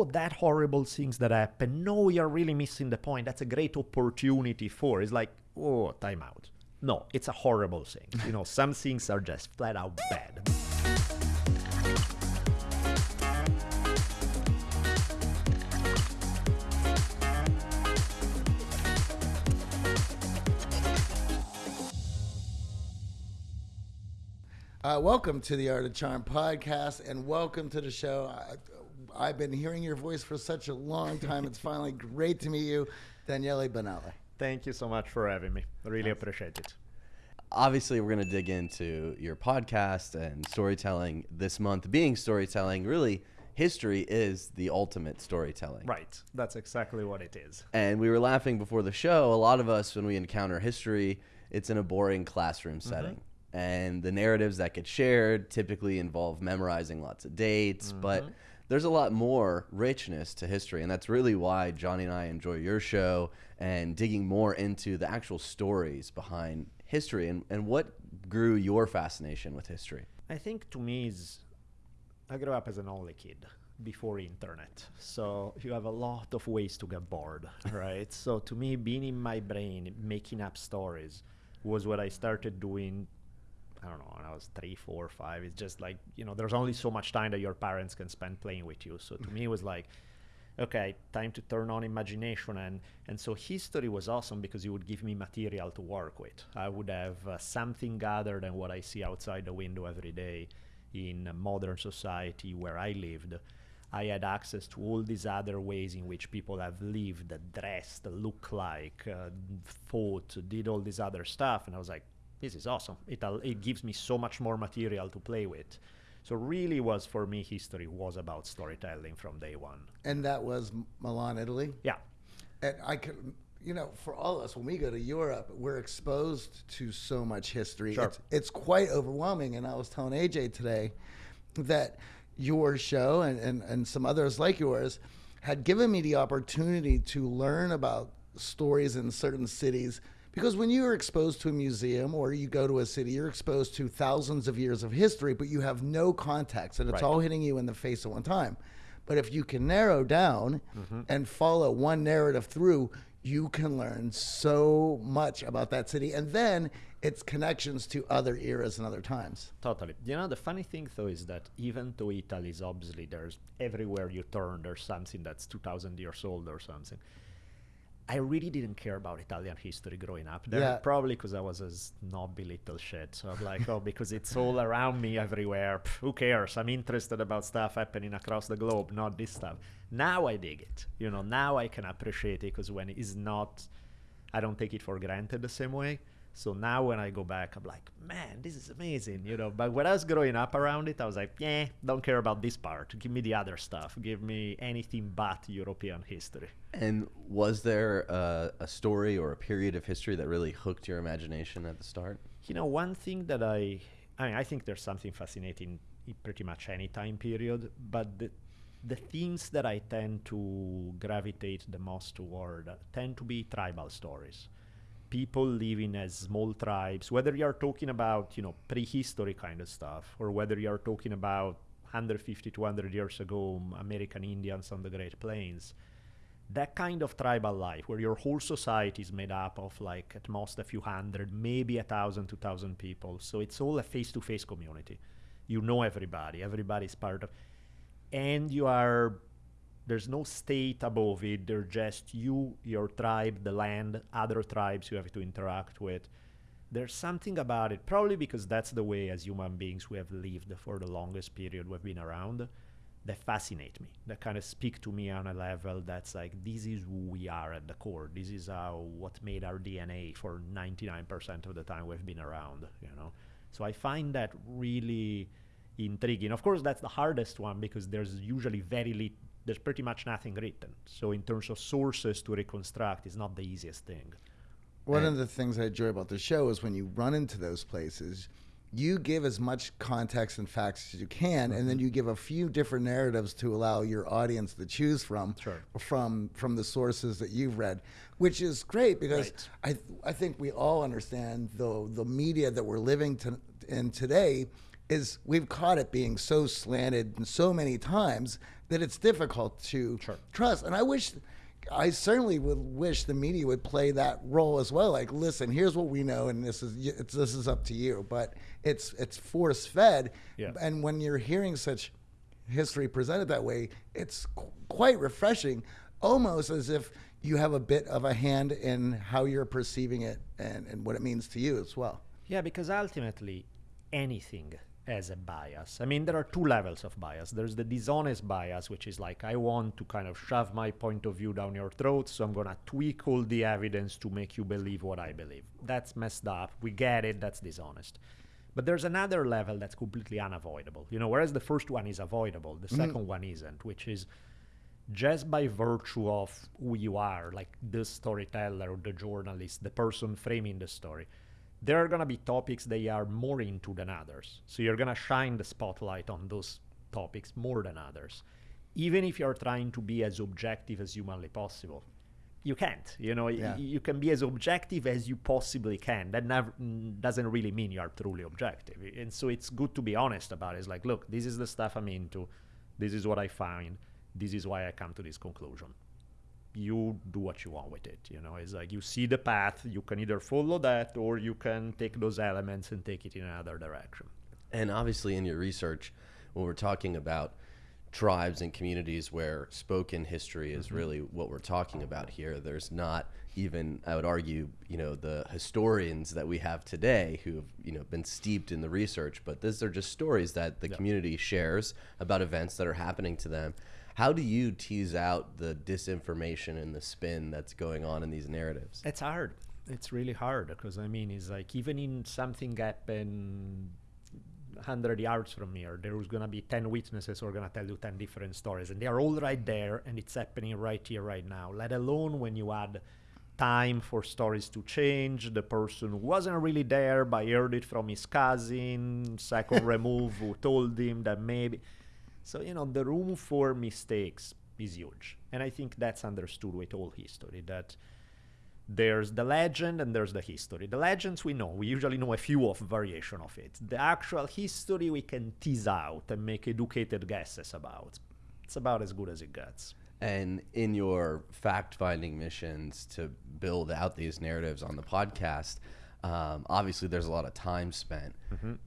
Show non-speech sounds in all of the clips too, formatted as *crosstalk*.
oh, that horrible things that happen. No, you're really missing the point. That's a great opportunity for. It's like, oh, time out. No, it's a horrible thing. You know, some things are just flat out bad. Uh, welcome to the Art of Charm podcast, and welcome to the show. I, I've been hearing your voice for such a long time. It's finally great to meet you, Daniele Bolelli. Thank you so much for having me. I really appreciate it. Obviously, we're going to dig into your podcast and storytelling this month. Being storytelling, really, history is the ultimate storytelling. Right. That's exactly what it is. And we were laughing before the show. A lot of us, when we encounter history, it's in a boring classroom Mm-hmm. setting. And the narratives that get shared typically involve memorizing lots of dates, but there's a lot more richness to history. And that's really why Johnny and I enjoy your show and digging more into the actual stories behind history and, and what grew your fascination with history. I think to me is I grew up as an only kid before internet. So you have a lot of ways to get bored, *laughs* right? so to me being in my brain making up stories was what I started doing I don't know, when I was three, four, five. It's just like, you know, there's only so much time that your parents can spend playing with you. So to me it was like okay, time to turn on imagination. And, and so history was awesome because it would give me material to work with. I would have uh, something other than what I see outside the window every day in modern society where I lived. I had access to all these other ways in which people have lived, dressed, looked like, uh, fought, did all this other stuff. And I was like, this is awesome. It, it gives me so much more material to play with. So really was for me history was about storytelling from day one. And that was Milan, Italy. Yeah. And I could, you know, for all of us, when we go to Europe, we're exposed to so much history. Sure. It's, it's quite overwhelming. And I was telling AJ today that your show and, and, and some others like yours had given me the opportunity to learn about stories in certain cities. Because when you're exposed to a museum or you go to a city, you're exposed to thousands of years of history, but you have no context and it's Right. all hitting you in the face at one time. But if you can narrow down mm-hmm. and follow one narrative through, you can learn so much about that city and then its connections to other eras and other times. Totally. You know, the funny thing though is that even though Italy is obviously there's everywhere you turn, there's something that's 2,000 years old or something. I really didn't care about Italian history growing up there, Yeah. probably because I was a snobby little shit. So I'm like, oh, because it's all around me everywhere. Pff, who cares? I'm interested about stuff happening across the globe, not this stuff. Now I dig it. You know, now I can appreciate it because when it's not, I don't take it for granted the same way. So now when I go back, I'm like, man, this is amazing, you know. But when I was growing up around it, I was like, yeah, don't care about this part. Give me the other stuff. Give me anything but European history. And was there a, a story or a period of history that really hooked your imagination at the start? You know, one thing that I, I mean, I think there's something fascinating in pretty much any time period, but the, the themes that I tend to gravitate the most toward tend to be tribal stories. People living as small tribes, whether you're talking about, you know, prehistory kind of stuff, or whether you're talking about 150, 200 years ago, American Indians on the Great Plains that kind of tribal life where your whole society is made up of like at most a few hundred maybe a thousand two thousand people. So it's all a face-to-face community. You know everybody. Everybody's part of and you are there's no state above it. They're just you your tribe the land other tribes you have to interact with. There's something about it probably because that's the way as human beings we have lived for the longest period we've been around that fascinate me that kind of speak to me on a level that's like this is who we are at the core. This is how what made our dna for 99% of the time we've been around you know? So i find that really intriguing. Of course that's the hardest one because there's usually very little there's pretty much nothing written so in terms of sources to reconstruct is not the easiest thing One of the things I enjoy about the show is when you run into those places, you give as much context and facts as you can, and then mm-hmm. you give a few different narratives to allow your audience to choose from Sure. from from the sources that you've read, which is great because Right. I I think we all understand the the media that we're living to, in today is we've caught it being so slanted so many times that it's difficult to Sure. trust. And I wish, I certainly would wish the media would play that role as well. Like, listen, here's what we know, and this is it's, this is up to you. But it's it's force fed, Yeah. and when you're hearing such history presented that way, it's qu- quite refreshing, almost as if you have a bit of a hand in how you're perceiving it and, and what it means to you as well. Yeah, because ultimately anything has a bias. I mean, there are two levels of bias. There's the dishonest bias, which is like, I want to kind of shove my point of view down your throat, so I'm going to tweak all the evidence to make you believe what I believe. That's messed up. We get it. That's dishonest. But there's another level that's completely unavoidable. You know, whereas the first one is avoidable, the mm-hmm. second one isn't, which is just by virtue of who you are, like the storyteller or the journalist, the person framing the story, there are going to be topics they are more into than others. So you're going to shine the spotlight on those topics more than others. Even if you're trying to be as objective as humanly possible, you can't. You know, y- Yeah. you can be as objective as you possibly can. That never doesn't really mean you are truly objective. And so it's good to be honest about it. It's like, look, this is the stuff I'm into. This is what I find. This is why I come to this conclusion. You do what you want with it. You know, it's like you see the path. You can either follow that or you can take those elements and take it in another direction. And obviously, in your research, when we're talking about tribes and communities where spoken history is mm-hmm. really what we're talking about here, there's not even, I would argue, you know, the historians that we have today who have, you know, been steeped in the research, but these are just stories that the community shares about events that are happening to them. How do you tease out the disinformation and the spin that's going on in these narratives? It's hard. It's really hard because I mean, it's like even in something happened hundred yards from here, there was gonna be ten witnesses who are gonna tell you ten different stories, and they are all right there, and it's happening right here, right now. Let alone when you add time for stories to change. The person who wasn't really there, but heard it from his cousin, second *laughs* remove, who told him that maybe. So, you know, the room for mistakes is huge. And I think that's understood with all history that there's the legend and there's the history. The legends we know, we usually know a few of variation of it. The actual history we can tease out and make educated guesses about. It's about as good as it gets. And in your fact finding missions to build out these narratives on the podcast, um, obviously there's a lot of time spent.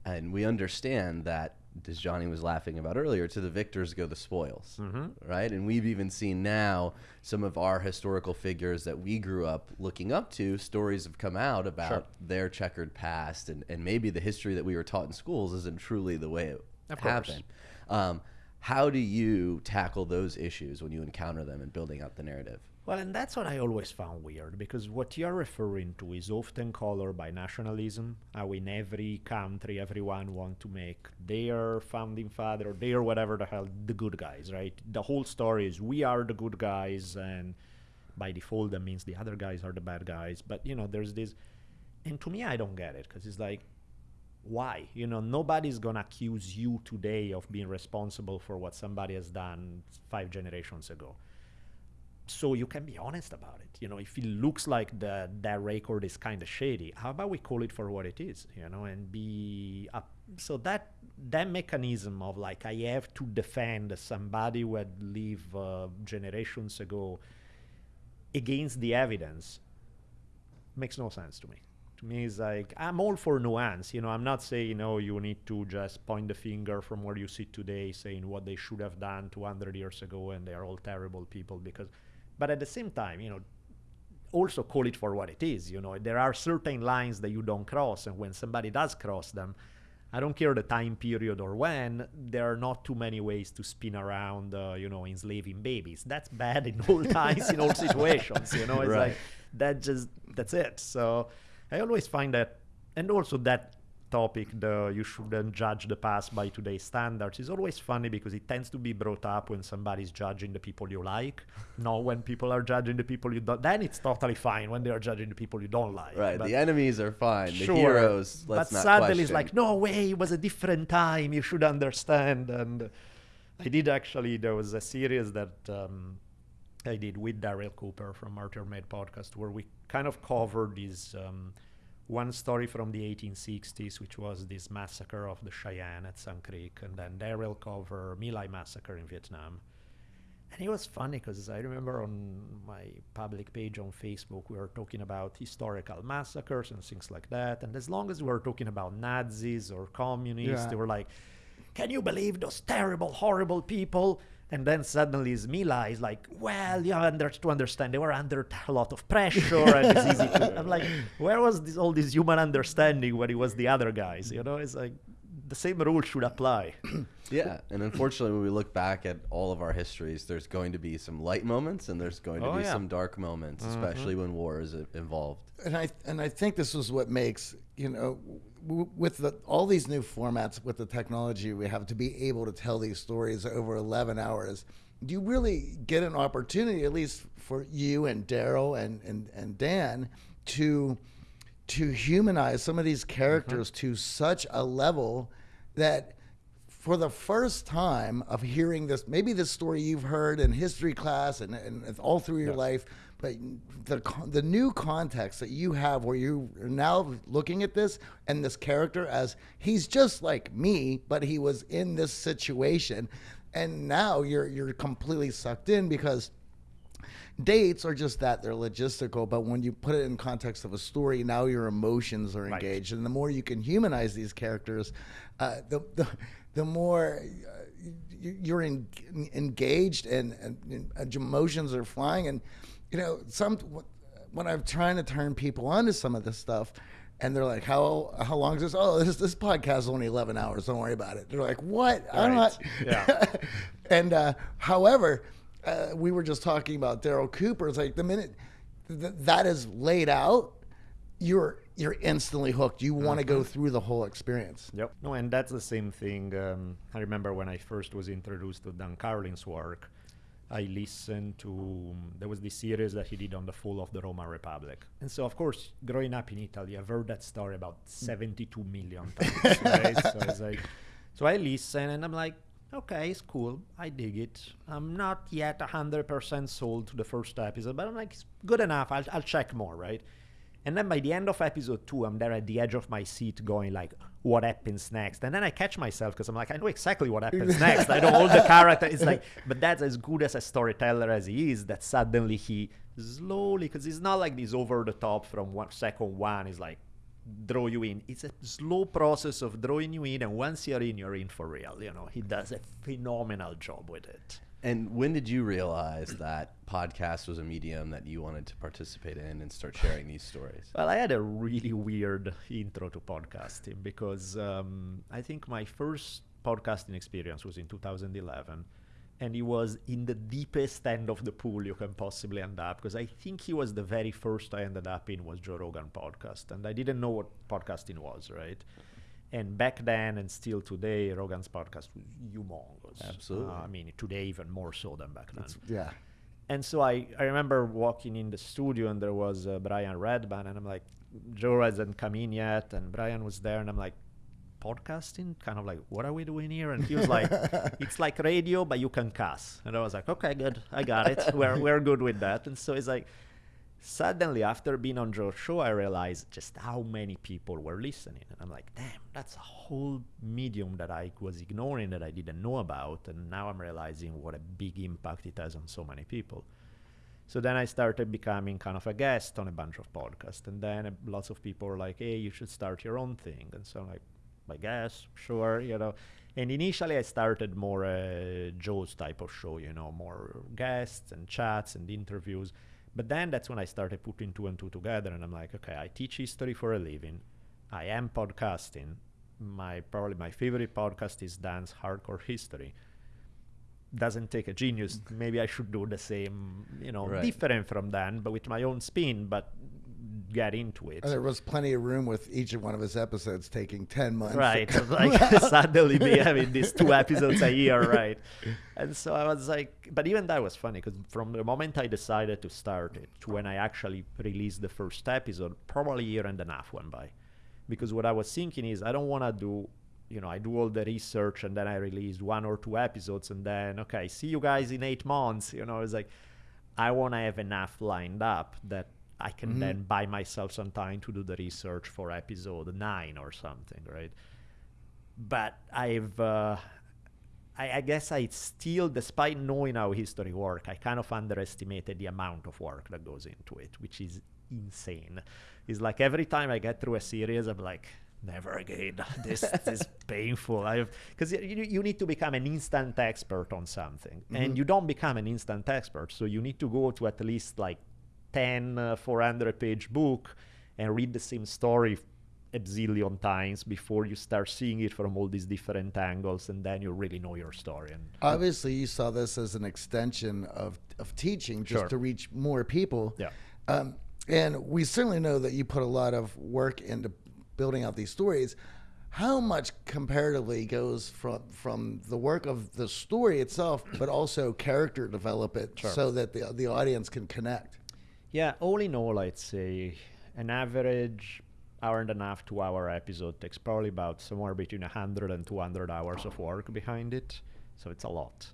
And we understand that, as Johnny was laughing about earlier, to the victors go the spoils, right? And we've even seen now some of our historical figures that we grew up looking up to, stories have come out about Sure. their checkered past. And, and maybe the history that we were taught in schools isn't truly the way it Of happened. Um, how do you tackle those issues when you encounter them in building out the narrative? Well, and that's what I always found weird because what you're referring to is often colored by nationalism. How in every country, everyone wants to make their founding father or their whatever the hell the good guys, right? The whole story is we are the good guys, and by default that means the other guys are the bad guys. But you know, there's this, and to me, I don't get it because it's like, why? You know, nobody's gonna accuse you today of being responsible for what somebody has done five generations ago so you can be honest about it. You know if it looks like the that record is kind of shady how about we call it for what it is you know and be up so that that mechanism of like i have to defend somebody who had lived uh, generations ago against the evidence makes no sense to me. To me it's like i'm all for nuance you know i'm not saying oh you need to just point the finger from where you sit today saying what they should have done 200 years ago and they are all terrible people because but at the same time you know also call it for what it is you know. There are certain lines that you don't cross and when somebody does cross them i don't care the time period or when there are not too many ways to spin around uh, you know enslaving babies. That's bad in all *laughs* times in all situations you know. It's Right. like that just that's it. So i always find that and also that topic the you shouldn't judge the past by today's standards is always funny because it tends to be brought up when somebody's judging the people you like not when people are judging the people you don't then it's totally fine when they are judging the people you don't like Right. But- the enemies are fine. The heroes, let's but not suddenly question. it's like, no way, it was a different time. You should understand. And I did actually. There was a series that um, I did with Daryl Cooper from Martyr Made podcast, where we kind of covered these um, one story from the 1860s, which was this massacre of the Cheyenne at Sand Creek, and then Daryl cover My Lai massacre in Vietnam. And it was funny because I remember on my public page on Facebook, we were talking about historical massacres and things like that. And as long as we were talking about Nazis or communists, Yeah. they were like, can you believe those terrible, horrible people? And then suddenly My Lai is like, well, yeah, under, to understand, they were under a lot of pressure and it's easy to. *laughs* I'm like, where was this, all this human understanding when it was the other guys? You know, it's like the same rule should apply. *clears throat* Yeah, and unfortunately, when we look back at all of our histories, there's going to be some light moments and there's going to Oh, be yeah. some dark moments, mm-hmm. especially when war is involved. and I and I think this is what makes you know w- with the, all these new formats with the technology we have to be able to tell these stories over 11 hours do you really get an opportunity at least for you and Daryl and, and and Dan to to humanize some of these mm-hmm. characters to such a level that for the first time of hearing this, maybe this story you've heard in history class and, and all through your life, but the the new context that you have, where you are now looking at this and this character as he's just like me, but he was in this situation, and now you're you're completely sucked in because dates are just that they're logistical but when you put it in context of a story now your emotions are Right. engaged and the more you can humanize these characters uh, the, the the more uh, you're in, engaged and, and, and emotions are flying and you know some when i'm trying to turn people onto some of this stuff and they're like, "How how long is this? Oh, this this podcast is only eleven hours. Don't worry about it." They're like, "What? I'm not." Yeah. *laughs* and uh, however, uh, we were just talking about Daryl Cooper. It's like the minute th- that is laid out, you're you're instantly hooked. You want to go mm-hmm. through the whole experience. Yep. No, and that's the same thing. Um, I remember when I first was introduced to Dan Carlin's work, I listened to um, there was this series that he did on the fall of the Roman Republic, and so of course, growing up in Italy, I've heard that story about mm. seventy-two million *laughs* times. right? So it's like, so I listen and I'm like, okay, it's cool. I dig it. I'm not yet hundred percent sold to the first episode, but I'm like, it's good enough. I'll I'll check more, right? And then by the end of episode two, I'm there at the edge of my seat going like, what happens next? And then I catch myself because I'm like, I know exactly what happens *laughs* next. I know all the character. It's like, but that's as good as a storyteller as he is that suddenly he slowly, because it's not like this over the top from one second one is like, draw you in. It's a slow process of drawing you in. And once you're in, you're in for real. You know, he does a phenomenal job with it. And when did you realize that podcast was a medium that you wanted to participate in and start sharing these stories? Well, I had a really weird intro to podcasting because um, I think my first podcasting experience was in 2011. And it was in the deepest end of the pool you can possibly end up because I think he was the very first I ended up in was Joe Rogan podcast. And I didn't know what podcasting was, right? And back then and still today, Rogan's podcast was humongous. Absolutely. Uh, I mean, today even more so than back then Yeah. and so I, I remember walking in the studio and there was uh, Brian Redban and I'm like, Joe hasn't come in yet and Brian was there and I'm like, podcasting? Kind of like, what are we doing here? And he was like, *laughs* it's like radio, but you can cuss. And I was like, okay, good, I got it. We're we're good with that. And so it's like, suddenly after being on Joe's show, I realized just how many people were listening. And I'm like, damn, that's a whole medium that I was ignoring that I didn't know about. And now I'm realizing what a big impact it has on so many people. So then I started becoming kind of a guest on a bunch of podcasts. And then uh, lots of people were like, hey, you should start your own thing. And so I'm like, I guess, sure, you know. And initially I started more uh, Joe's type of show, you know, more guests and chats and interviews. But then that's when I started putting two and two together, and I'm like, okay, I teach history for a living. I am podcasting. My probably my favorite podcast is Dan's Hardcore History. Doesn't take a genius. *laughs* Maybe I should do the same, you know, Right. different from Dan, but with my own spin. But get into it. And there was plenty of room with each one of his episodes taking 10 months. Right. *laughs* like *laughs* suddenly be having these two *laughs* episodes a year, right? And so I was like, but even that was funny because from the moment I decided to start it to when I actually released the first episode, probably a year and a half went by. Because what I was thinking is, I don't want to do, you know, I do all the research and then I release one or two episodes and then, okay, see you guys in eight months. You know, it's like, I want to have enough lined up that I can then buy myself some time to do the research for episode nine or something, right? But I've uh, I, I guess I still, despite knowing how history work, I kind of underestimated the amount of work that goes into it, which is insane. It's like every time I get through a series, I'm like, never again. *laughs* This, is *laughs* painful. I because you, you need to become an instant expert on something, mm-hmm. and you don't become an instant expert. So you need to go to at least like 10 uh, 400 page book and read the same story a zillion times before you start seeing it from all these different angles and then you really know your story and obviously you saw this as an extension of, of teaching just Sure. to reach more people yeah um, and we certainly know that you put a lot of work into building out these stories how much comparatively goes from from the work of the story itself but also character development Sure. so that the, the audience can connect Yeah, all in all, I'd say an average hour and a half, two hour episode takes probably about somewhere between 100 and 200 hours of work behind it. So it's a lot.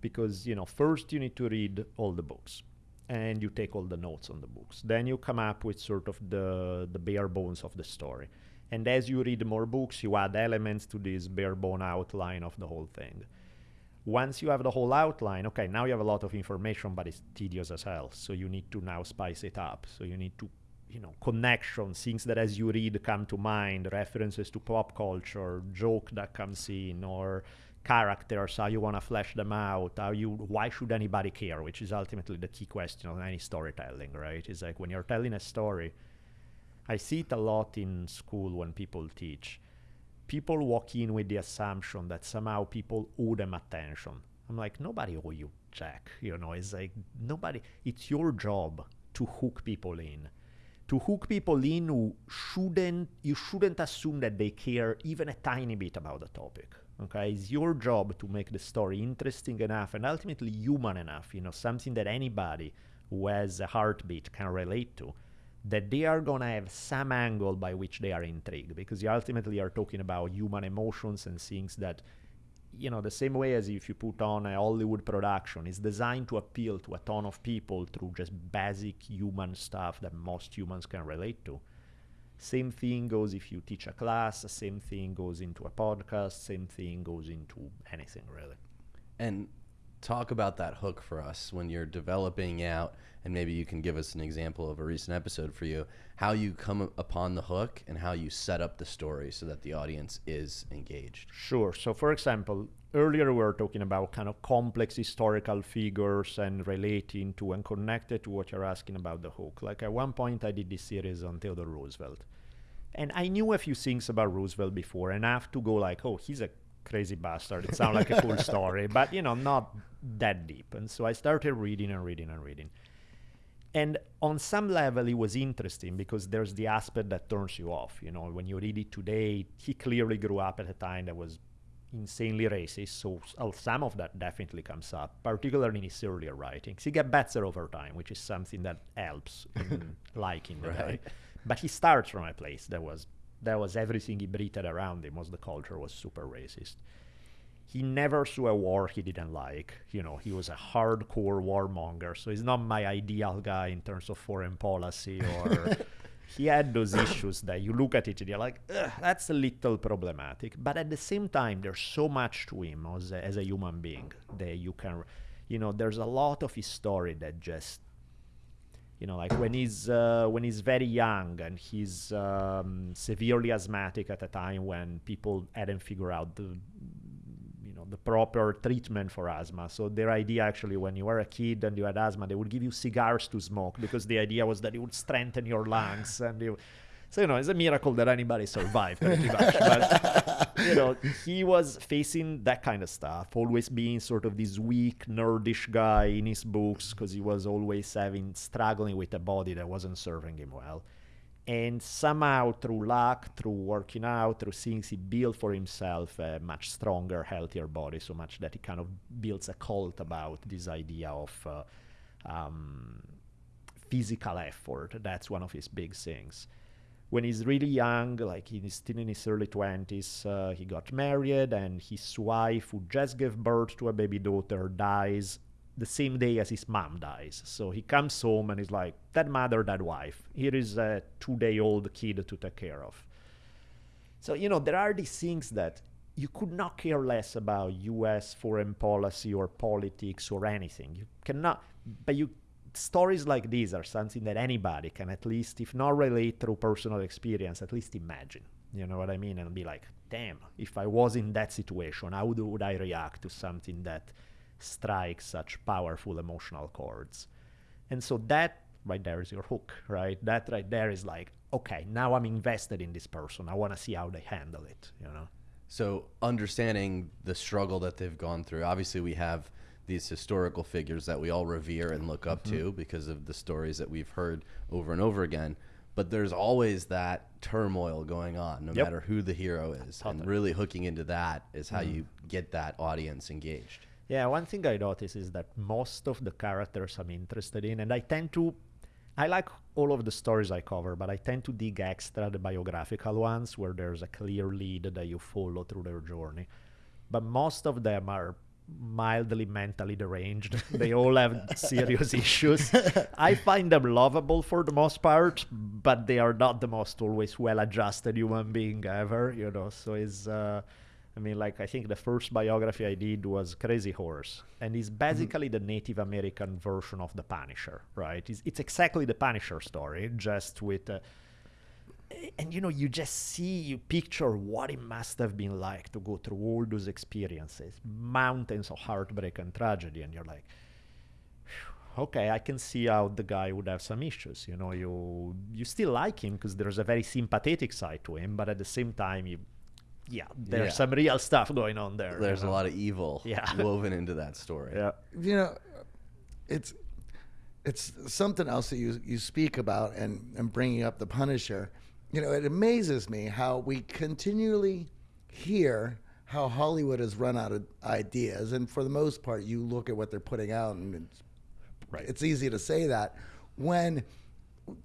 Because, you know, first you need to read all the books and you take all the notes on the books. Then you come up with sort of the, the bare bones of the story. And as you read more books, you add elements to this bare bone outline of the whole thing once you have the whole outline, okay, now you have a lot of information, but it's tedious as hell. So you need to now spice it up. So you need to, you know, connections, things that as you read come to mind, references to pop culture, joke that comes in, or characters, how you want to flesh them out, how you, why should anybody care, which is ultimately the key question of any storytelling, right? It's like when you're telling a story, I see it a lot in school when people teach people walk in with the assumption that somehow people owe them attention. I'm like, nobody owe you jack. You know, it's like nobody. It's your job to hook people in, to hook people in who shouldn't. You shouldn't assume that they care even a tiny bit about the topic. Okay, it's your job to make the story interesting enough and ultimately human enough. You know, something that anybody who has a heartbeat can relate to that they are going to have some angle by which they are intrigued because you ultimately are talking about human emotions and things that you know the same way as if you put on a hollywood production is designed to appeal to a ton of people through just basic human stuff that most humans can relate to. Same thing goes if you teach a class same thing goes into a podcast same thing goes into anything really. And talk about that hook for us when you're developing out, and maybe you can give us an example of a recent episode for you, how you come upon the hook and how you set up the story so that the audience is engaged. Sure. So, for example, earlier we were talking about kind of complex historical figures and relating to and connected to what you're asking about the hook. Like at one point, I did this series on Theodore Roosevelt, and I knew a few things about Roosevelt before, and i have to go like, "Oh, he's a crazy bastard." It sounds like a cool story, but you know, not that deep. And so I started reading and reading and reading. And on some level, it was interesting because there's the aspect that turns you off. You know, when you read it today, he clearly grew up at a time that was insanely racist. So uh, some of that definitely comes up, particularly in his earlier writings. He gets better over time, which is something that helps in *laughs* liking the guy. But he starts from a place that was that was everything he breathed around him was the culture was super racist he never saw a war he didn't like. You know, he was a hardcore warmonger, so he's not my ideal guy in terms of foreign policy or. *laughs* he had those issues that you look at it and you're like, that's a little problematic. But at the same time, there's so much to him as a, as a human being that you can, you know, there's a lot of his story that just you know like when he's uh, when he's very young and he's um, severely asthmatic at a time when people hadn't figured out the you know the proper treatment for asthma. So their idea actually when you were a kid and you had asthma they would give you cigars to smoke because the idea was that it would strengthen your lungs and you so you know it's a miracle that anybody survived pretty much but *laughs* you know he was facing that kind of stuff always being sort of this weak nerdish guy in his books because he was always having struggling with a body that wasn't serving him well. And somehow through luck through working out through things he built for himself a much stronger healthier body so much that he kind of builds a cult about this idea of uh, um, physical effort. That's one of his big things when he's really young, like he's still in his early 20s, uh, he got married, and his wife, who just gave birth to a baby daughter, dies the same day as his mom dies. So he comes home and he's like, That mother, that wife. Here is a two day old kid to take care of. So, you know, there are these things that you could not care less about U.S. foreign policy or politics or anything. You cannot, but you stories like these are something that anybody can at least, if not relate through personal experience, at least imagine. You know what I mean? And be like, damn, if I was in that situation, how would, would I react to something that strikes such powerful emotional chords? And so that right there is your hook, right? That right there is like, okay, now I'm invested in this person. I want to see how they handle it, you know? So understanding the struggle that they've gone through, obviously we have these historical figures that we all revere and look up mm-hmm. to because of the stories that we've heard over and over again. But there's always that turmoil going on, no yep. matter who the hero is. Totally. And really hooking into that is how mm. you get that audience engaged. Yeah, one thing I notice is that most of the characters I'm interested in, and I tend to I like all of the stories I cover, but I tend to dig extra the biographical ones where there's a clear lead that you follow through their journey. But most of them are mildly mentally deranged. *laughs* they all have serious *laughs* issues. I find them lovable for the most part, but they are not the most always well-adjusted human being ever. You know, so it's. Uh, I mean, like I think the first biography I did was Crazy Horse, and it's mm-hmm. basically mm-hmm. the Native American version of the Punisher, right? It's, it's exactly the Punisher story, just with. Uh, and you know, you just see, you picture what it must have been like to go through all those experiences, mountains of heartbreak and tragedy, and you're like, okay, I can see how the guy would have some issues. You know, you you still like him because there's a very sympathetic side to him, but at the same time, you yeah, there's yeah. some real stuff going on there. There's you know? a lot of evil yeah. *laughs* woven into that story. Yeah. You know, it's it's something else that you you speak about and and bringing up the Punisher. You know, it amazes me how we continually hear how Hollywood has run out of ideas, and for the most part, you look at what they're putting out, and it's, right. it's easy to say that when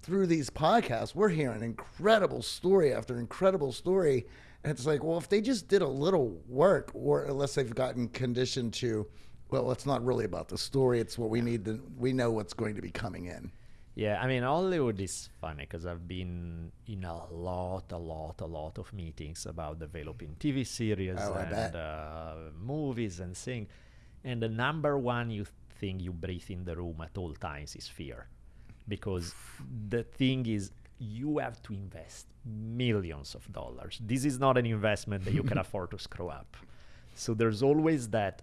through these podcasts we're hearing incredible story after incredible story and it's like, well, if they just did a little work, or unless they've gotten conditioned to, well, it's not really about the story. It's what we need to, we know what's going to be coming in. Yeah, I mean, Hollywood is funny because I've been in a lot, a lot, a lot of meetings about developing TV series oh, and uh, movies and things. And the number one you thing you breathe in the room at all times is fear. Because the thing is, you have to invest millions of dollars. This is not an investment that you can *laughs* afford to screw up. So there's always that,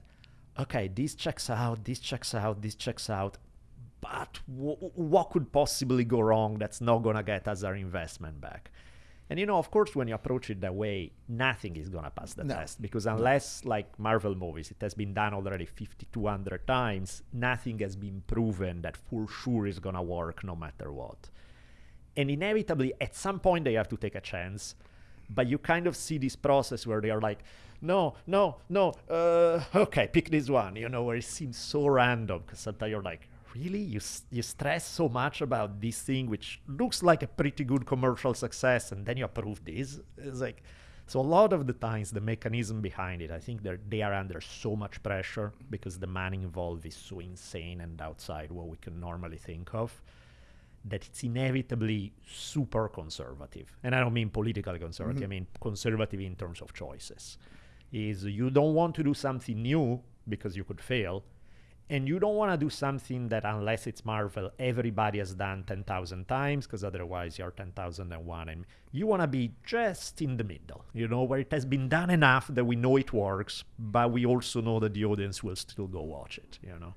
okay, this checks out, this checks out, this checks out. But w- what could possibly go wrong that's not going to get us our investment back? And you know, of course, when you approach it that way, nothing is gonna pass the no. test because unless, like Marvel movies, it has been done already 5,200 times, nothing has been proven that for sure is gonna work no matter what and inevitably at some point they have to take a chance but you kind of see this process where they are like no no no uh, *laughs* okay pick this one you know where it seems so random because sometimes you're like really you, you stress so much about this thing which looks like a pretty good commercial success and then you approve this it's like so a lot of the times the mechanism behind it i think they're, they are under so much pressure because the money involved is so insane and outside what we can normally think of that it's inevitably super conservative. And I don't mean politically conservative, mm-hmm. I mean conservative in terms of choices. Is you don't want to do something new because you could fail, and you don't want to do something that, unless it's Marvel, everybody has done 10,000 times because otherwise you're 10,001. And you want to be just in the middle, you know, where it has been done enough that we know it works, but we also know that the audience will still go watch it, you know.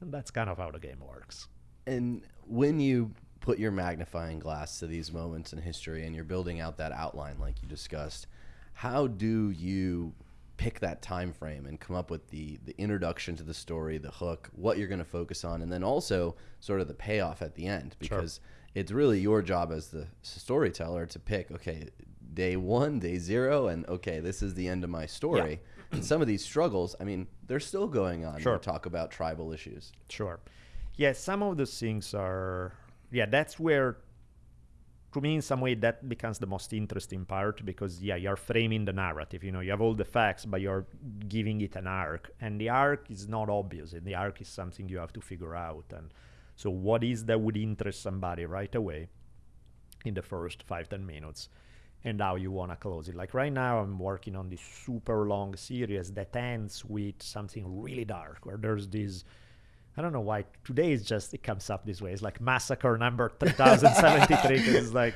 And that's kind of how the game works. And when you put your magnifying glass to these moments in history and you're building out that outline like you discussed, how do you pick that time frame and come up with the the introduction to the story, the hook, what you're going to focus on, and then also sort of the payoff at the end because sure. it's really your job as the storyteller to pick okay day one, day zero, and okay this is the end of my story. Yeah. and some of these struggles, I mean, they're still going on. Sure. talk about tribal issues. Sure yeah, some of those things are, yeah, that's where, to me, in some way, that becomes the most interesting part because, yeah, you're framing the narrative. You know, you have all the facts, but you're giving it an arc. And the arc is not obvious, and the arc is something you have to figure out. And so, what is that would interest somebody right away in the first five, ten minutes? and how you want to close it. Like right now, I'm working on this super long series that ends with something really dark, where there's this. I don't know why today is just it comes up this way. It's like massacre number 3073. 'cause it's like,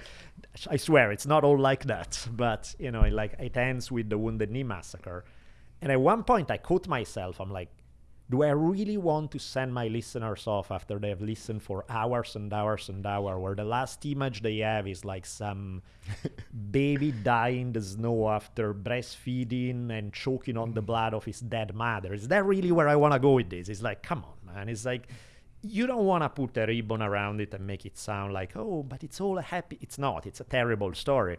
I swear it's not all like that, but you know, it like it ends with the Wounded Knee massacre. And at one point, I caught myself. I'm like, do I really want to send my listeners off after they have listened for hours and hours and hours, where the last image they have is like some *laughs* baby dying in the snow after breastfeeding and choking on the blood of his dead mother? Is that really where I want to go with this? It's like, come on, man. It's like, you don't want to put a ribbon around it and make it sound like, oh, but it's all a happy. It's not. It's a terrible story.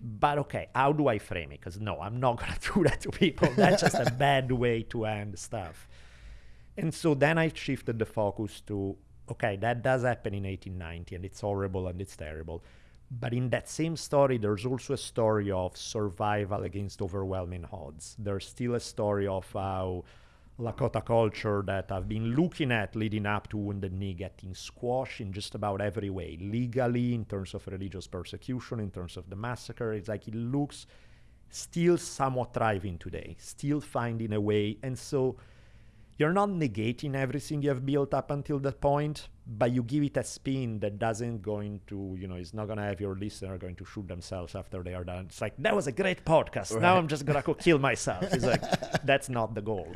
But okay, how do I frame it? Because no, I'm not going *laughs* to do that to people. That's just a *laughs* bad way to end stuff. And so then I shifted the focus to okay, that does happen in 1890 and it's horrible and it's terrible. But in that same story, there's also a story of survival against overwhelming odds. There's still a story of how Lakota culture that I've been looking at leading up to Wounded Knee getting squashed in just about every way, legally, in terms of religious persecution, in terms of the massacre. It's like it looks still somewhat thriving today, still finding a way. And so you're not negating everything you have built up until that point, but you give it a spin that doesn't going to, you know, it's not gonna have your listener going to shoot themselves after they are done. It's like that was a great podcast. Now I'm just gonna go kill myself. It's like *laughs* that's not the goal.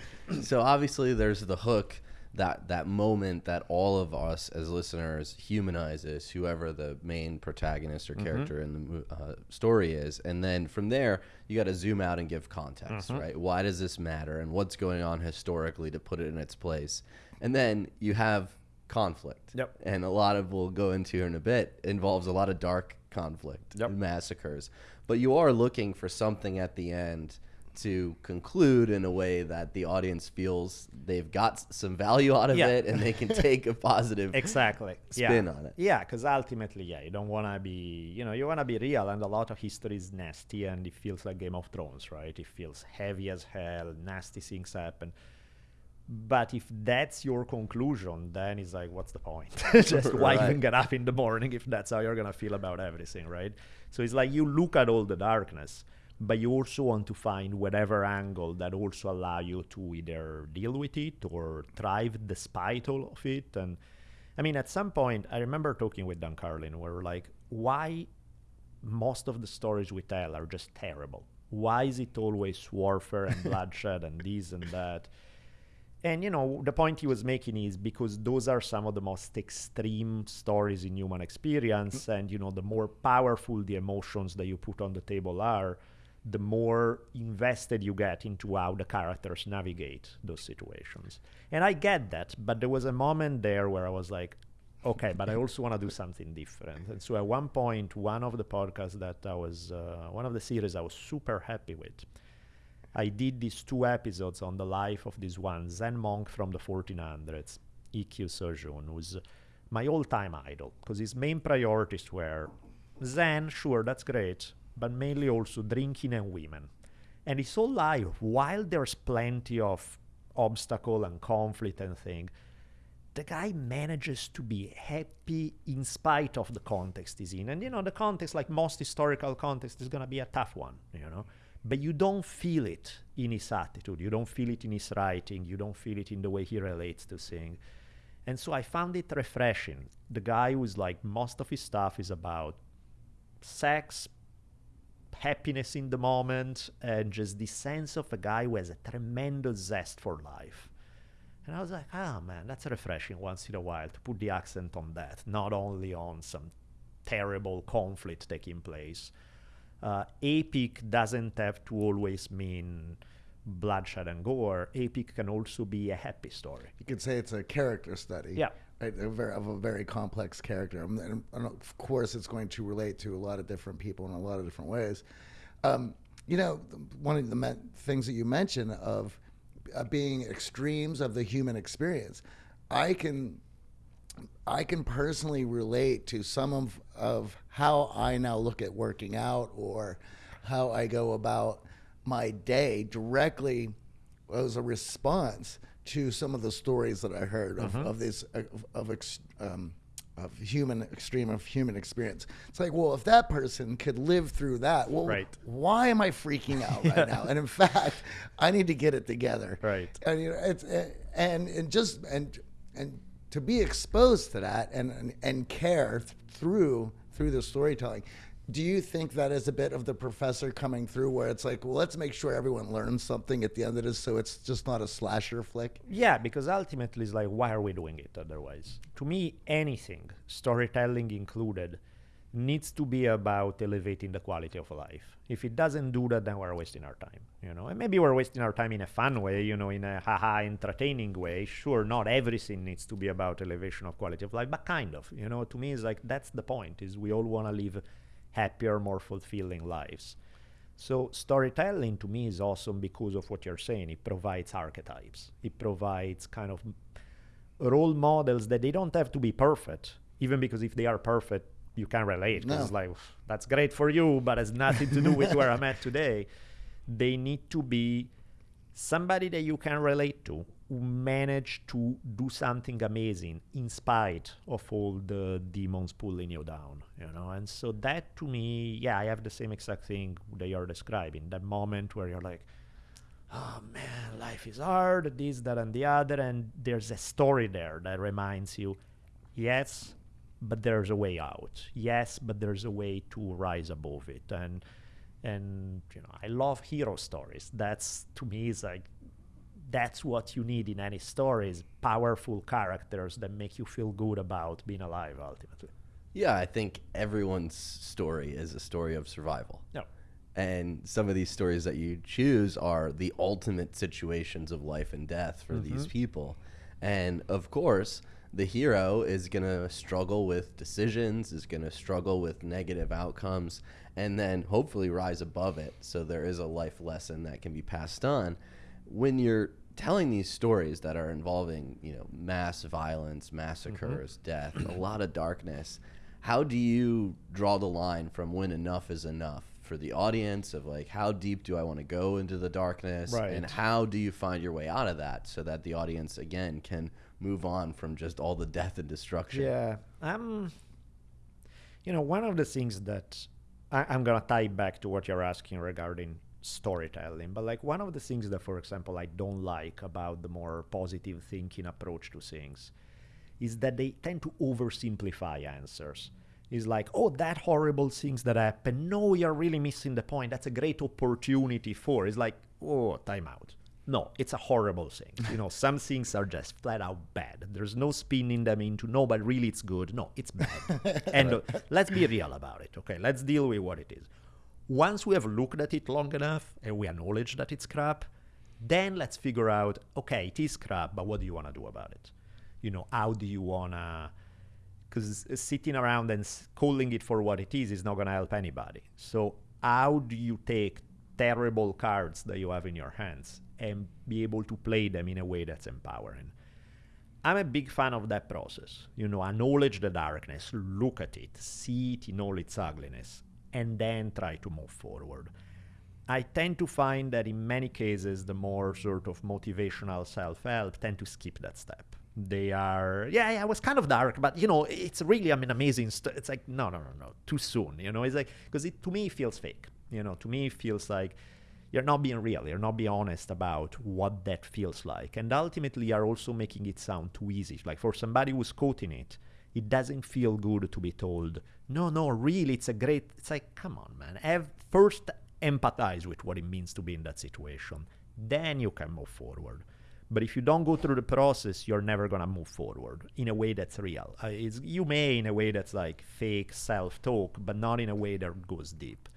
so obviously there's the hook that that moment that all of us as listeners humanizes whoever the main protagonist or character in the uh, story is. And then from there you got to zoom out and give context right? Why does this matter and what's going on historically to put it in its place? And then you have conflict. Yep. and a lot of we'll go into in a bit involves a lot of dark conflict Yep. massacres. But you are looking for something at the end to conclude in a way that the audience feels they've got some value out of Yeah. it and they can take a positive *laughs* Exactly. spin yeah. on it. Yeah, because ultimately, yeah, you don't want to be, you know, you want to be real, and a lot of history is nasty, and it feels like Game of Thrones, right? It feels heavy as hell, nasty things happen. But if that's your conclusion, then it's like, what's the point? *laughs* Just why *laughs* Right. even get up in the morning if that's how you're gonna feel about everything, right? So it's like you look at all the darkness, but you also want to find whatever angle that also allow you to either deal with it or thrive despite all of it. And I mean, at some point, I remember talking with Dan Carlin, where we're like, why most of the stories we tell are just terrible? Why is it always warfare and *laughs* *laughs* bloodshed and this and that? And you know, the point he was making is because those are some of the most extreme stories in human experience, mm. and you know, the more powerful the emotions that you put on the table are, the more invested you get into how the characters navigate those situations. And I get that, but there was a moment there where I was like, okay, but I also want to do something different. And so at one point, one of the podcasts that I was, uh, one of the series I was super happy with, I did these two episodes on the life of this one Zen monk from the 1400s, Ikkyu Sojun, who's my all-time idol, because his main priorities were Zen, sure, that's great, but mainly also drinking and women. And his whole life, while there's plenty of obstacle and conflict and thing, the guy manages to be happy in spite of the context he's in. And you know, the context, like most historical context, is gonna be a tough one, you know. But you don't feel it in his attitude. You don't feel it in his writing. You don't feel it in the way he relates to things. And so I found it refreshing. The guy who's like most of his stuff is about sex, happiness in the moment, and just this sense of a guy who has a tremendous zest for life. And I was like, ah, man, that's refreshing once in a while to put the accent on that, not only on some terrible conflict taking place. Uh, epic doesn't have to always mean bloodshed and gore. Epic can also be a happy story. You could say it's a character study. Yeah. Very, of a very complex character. And, of course, it's going to relate to a lot of different people in a lot of different ways. Um, you know, one of the things that you mentioned of uh, being extremes of the human experience, I can, I can personally relate to some of, of how I now look at working out or how I go about my day directly as a response to some of the stories that I heard of, mm-hmm. of this uh, of, of ex, um, of human extreme of human experience. It's like, well, if that person could live through that, well, Right. why am I freaking out right *laughs* now? And in fact, I need to get it together. Right. And you know, it's eh, and and just and and to be exposed to that and and, and care th- through through the storytelling. Do you think that is a bit of the professor coming through where it's like, well, let's make sure everyone learns something at the end of this so it's just not a slasher flick? Yeah, because ultimately it's like, why are we doing it otherwise? To me, anything, storytelling included, needs to be about elevating the quality of life. If it doesn't do that, then we're wasting our time, you know. And maybe we're wasting our time in a fun way, you know, in a haha entertaining way. Sure, not everything needs to be about elevation of quality of life, but kind of, you know. To me, it's like that's the point: is we all want to live happier, more fulfilling lives. So storytelling to me is awesome because of what you're saying. It provides archetypes. It provides kind of role models that they don't have to be perfect. Even because if they are perfect, you can relate. No. it's like that's great for you, but has nothing to do with where I'm at today. They need to be somebody that you can relate to who managed to do something amazing in spite of all the demons pulling you down you know? And so that to me yeah i have the same exact thing that you're describing. That moment where you're like oh man life is hard this that and the other and there's a story there that reminds you yes but there's a way out. Yes but there's a way to rise above it. And and you know i love hero stories. That's to me is like that's what you need in any story is powerful characters that make you feel good about being alive ultimately Yeah, I think everyone's story is a story of survival. no And some of these stories that you choose are the ultimate situations of life and death for mm-hmm. these people. And of course, the hero is going to struggle with decisions, is going to struggle with negative outcomes, and then hopefully rise above it. So there is a life lesson that can be passed on. When you're telling these stories that are involving, you know, mass violence, massacres, death, a lot of darkness, how do you draw the line from when enough is enough for the audience of like how deep do I want to go into the darkness? And how do you find your way out of that so that the audience again can move on from just all the death and destruction. Yeah, um, you know, one of the things that I, I'm gonna tie back to what you're asking regarding storytelling, but like one of the things that, for example, I don't like about the more positive thinking approach to things is that they tend to oversimplify answers. It's like, oh, that horrible things that happen. No, you're really missing the point. That's a great opportunity for. It's like, oh, time out. No, it's a horrible thing. You know, some things are just flat out bad. There's no spinning them into no, but really it's good. No, it's bad. *laughs* and uh, let's be real about it. Okay, let's deal with what it is. Once we have looked at it long enough and we acknowledge that it's crap, then let's figure out, okay, it is crap, but what do you want to do about it? You know, how do you want to because sitting around and calling it for what it is is not going to help anybody. So, how do you take terrible cards that you have in your hands and be able to play them in a way that's empowering? I'm a big fan of that process. You know, acknowledge the darkness, look at it, see it in all its ugliness, and then try to move forward. I tend to find that in many cases, the more sort of motivational self help tend to skip that step. They are, yeah, yeah, it was kind of dark, but you know, it's really, I mean, amazing. St- it's like, no, no, no, no, too soon. You know, it's like, because it to me feels fake. You know, to me it feels like you're not being real. You're not being honest about what that feels like. And ultimately, you're also making it sound too easy. Like for somebody who's quoting it, it doesn't feel good to be told, no, no, really, it's a great. It's like, come on, man. Have first empathize with what it means to be in that situation. Then you can move forward. But if you don't go through the process, you're never gonna move forward in a way that's real. Uh, it's, you may in a way that's like fake self-talk, but not in a way that goes deep.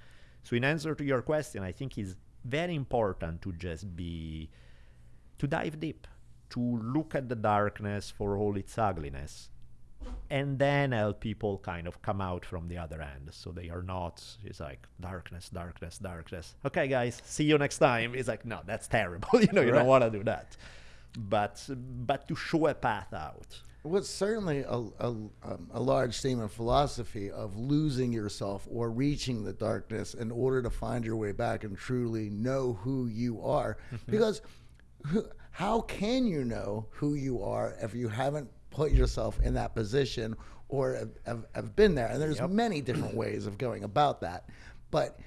So in answer to your question, I think it's very important to just be to dive deep, to look at the darkness for all its ugliness, and then help people kind of come out from the other end. So they are not it's like darkness darkness darkness. Okay guys see you next time. It's like no that's terrible. *laughs* You know you Right. don't want to do that. But but to show a path out. What's certainly a, a, um, a large theme in philosophy of losing yourself or reaching the darkness in order to find your way back and truly know who you are. because who, how can you know who you are if you haven't put yourself in that position or have, have, have been there. And there's Yep. many different ways of going about that. But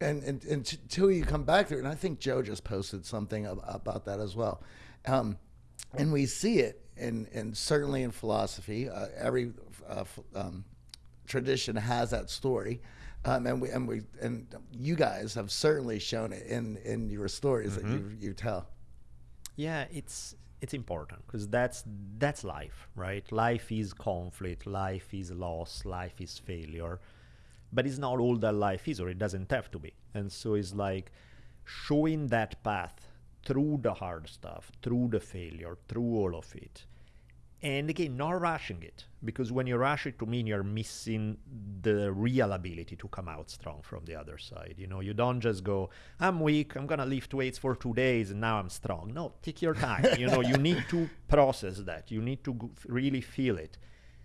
and, and, and until you come back through, and I think Joe just posted something ab- about that as well. Um, and we see it in, in certainly in philosophy. Uh, every uh, f- um, tradition has that story. Um, and we and we and you guys have certainly shown it in in your stories that you you tell. Yeah, it's it's important because that's that's life, right? Life is conflict, life is loss, life is failure, but it's not all that life is, or it doesn't have to be. And so it's like showing that path through the hard stuff, through the failure, through all of it. And again, not rushing it, because when you rush it, to me, you're missing the real ability to come out strong from the other side. You know, you don't just go, I'm weak, I'm gonna lift weights for two days, and now I'm strong. No, take your time. you know, you need to *laughs* process that. You need to go- really feel it,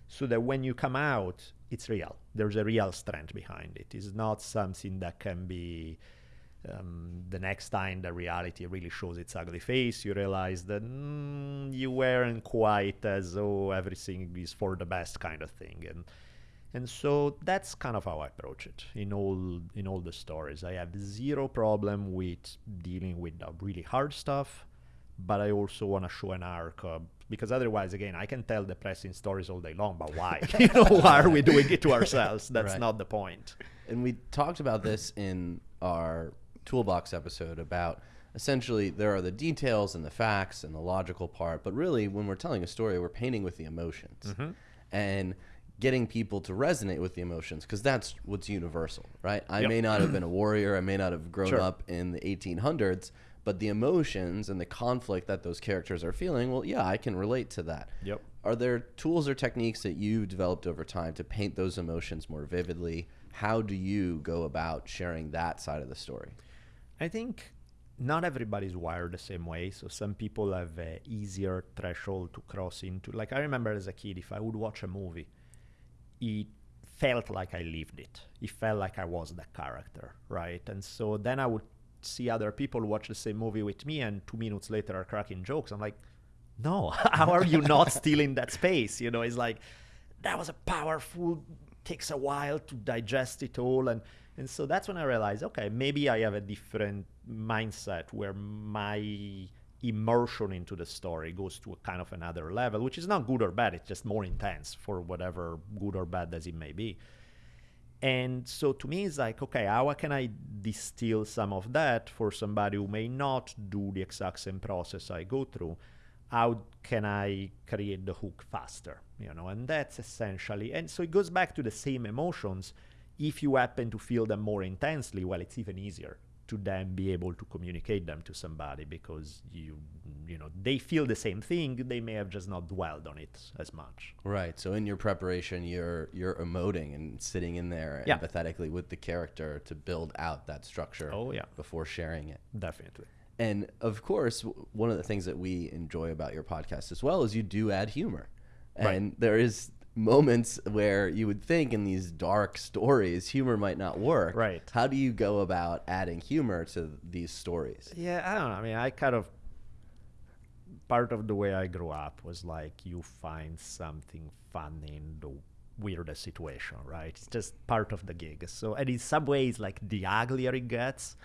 so that when you come out, it's real. There's a real strength behind it. It's not something that can be um, the next time the reality really shows its ugly face, you realize that mm, you weren't quite as oh everything is for the best kind of thing, and and so that's kind of how I approach it in all in all the stories. I have zero problem with dealing with the really hard stuff, but I also want to show an arc. Uh, because otherwise, again, I can tell depressing stories all day long, but why? *laughs* you know, why are we doing it to ourselves? *laughs* That's Right. not the point. and we talked about this in our toolbox episode about essentially there are the details and the facts and the logical part but really when we're telling a story we're painting with the emotions mm-hmm. and getting people to resonate with the emotions because that's what's universal right i Yep. may not have been a warrior i may not have grown Sure. up in the 1800s but the emotions and the conflict that those characters are feeling well yeah i can relate to that Yep. are there tools or techniques that you've developed over time to paint those emotions more vividly? How do you go about sharing that side of the story? I think not everybody's wired the same way. So some people have a easier threshold to cross into. Like I remember as a kid, if I would watch a movie, it felt like I lived it. It felt like I was the character, right? And so then I would see other people watch the same movie with me, and two minutes later are cracking jokes. I'm like, no, *laughs* how are you not still in that space? You know, it's like that was a powerful. Takes a while to digest it all, and and so that's when I realized, okay, maybe I have a different mindset where my immersion into the story goes to a kind of another level, which is not good or bad. It's just more intense for whatever good or bad as it may be. And so to me, it's like, okay, how can I distill some of that for somebody who may not do the exact same process I go through? How can I create the hook faster? You know, and that's essentially, and so it goes back to the same emotions. If you happen to feel them more intensely, well, it's even easier to then be able to communicate them to somebody because you, you know, they feel the same thing. They may have just not dwelled on it as much. Right. So in your preparation, you're you're emoting and sitting in there Yeah. empathetically with the character to build out that structure. Oh, yeah. Before sharing it. Definitely. And of course, w- one of the things that we enjoy about your podcast as well is you do add humor. Right. And there is moments where you would think in these dark stories humor might not work. Right. How do you go about adding humor to these stories? Yeah, I don't know. I mean, I kind of part of the way I grew up was like you find something funny in the weirdest situation, right? It's just part of the gig. So, and in some ways, like the uglier it gets,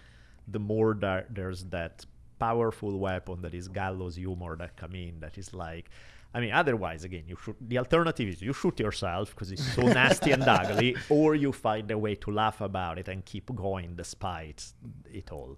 the more that there's that powerful weapon that is gallows humor that come in. That is like, I mean, otherwise, again, you. The alternative is you shoot yourself because it's so nasty and ugly, *laughs* or you find a way to laugh about it and keep going despite it all.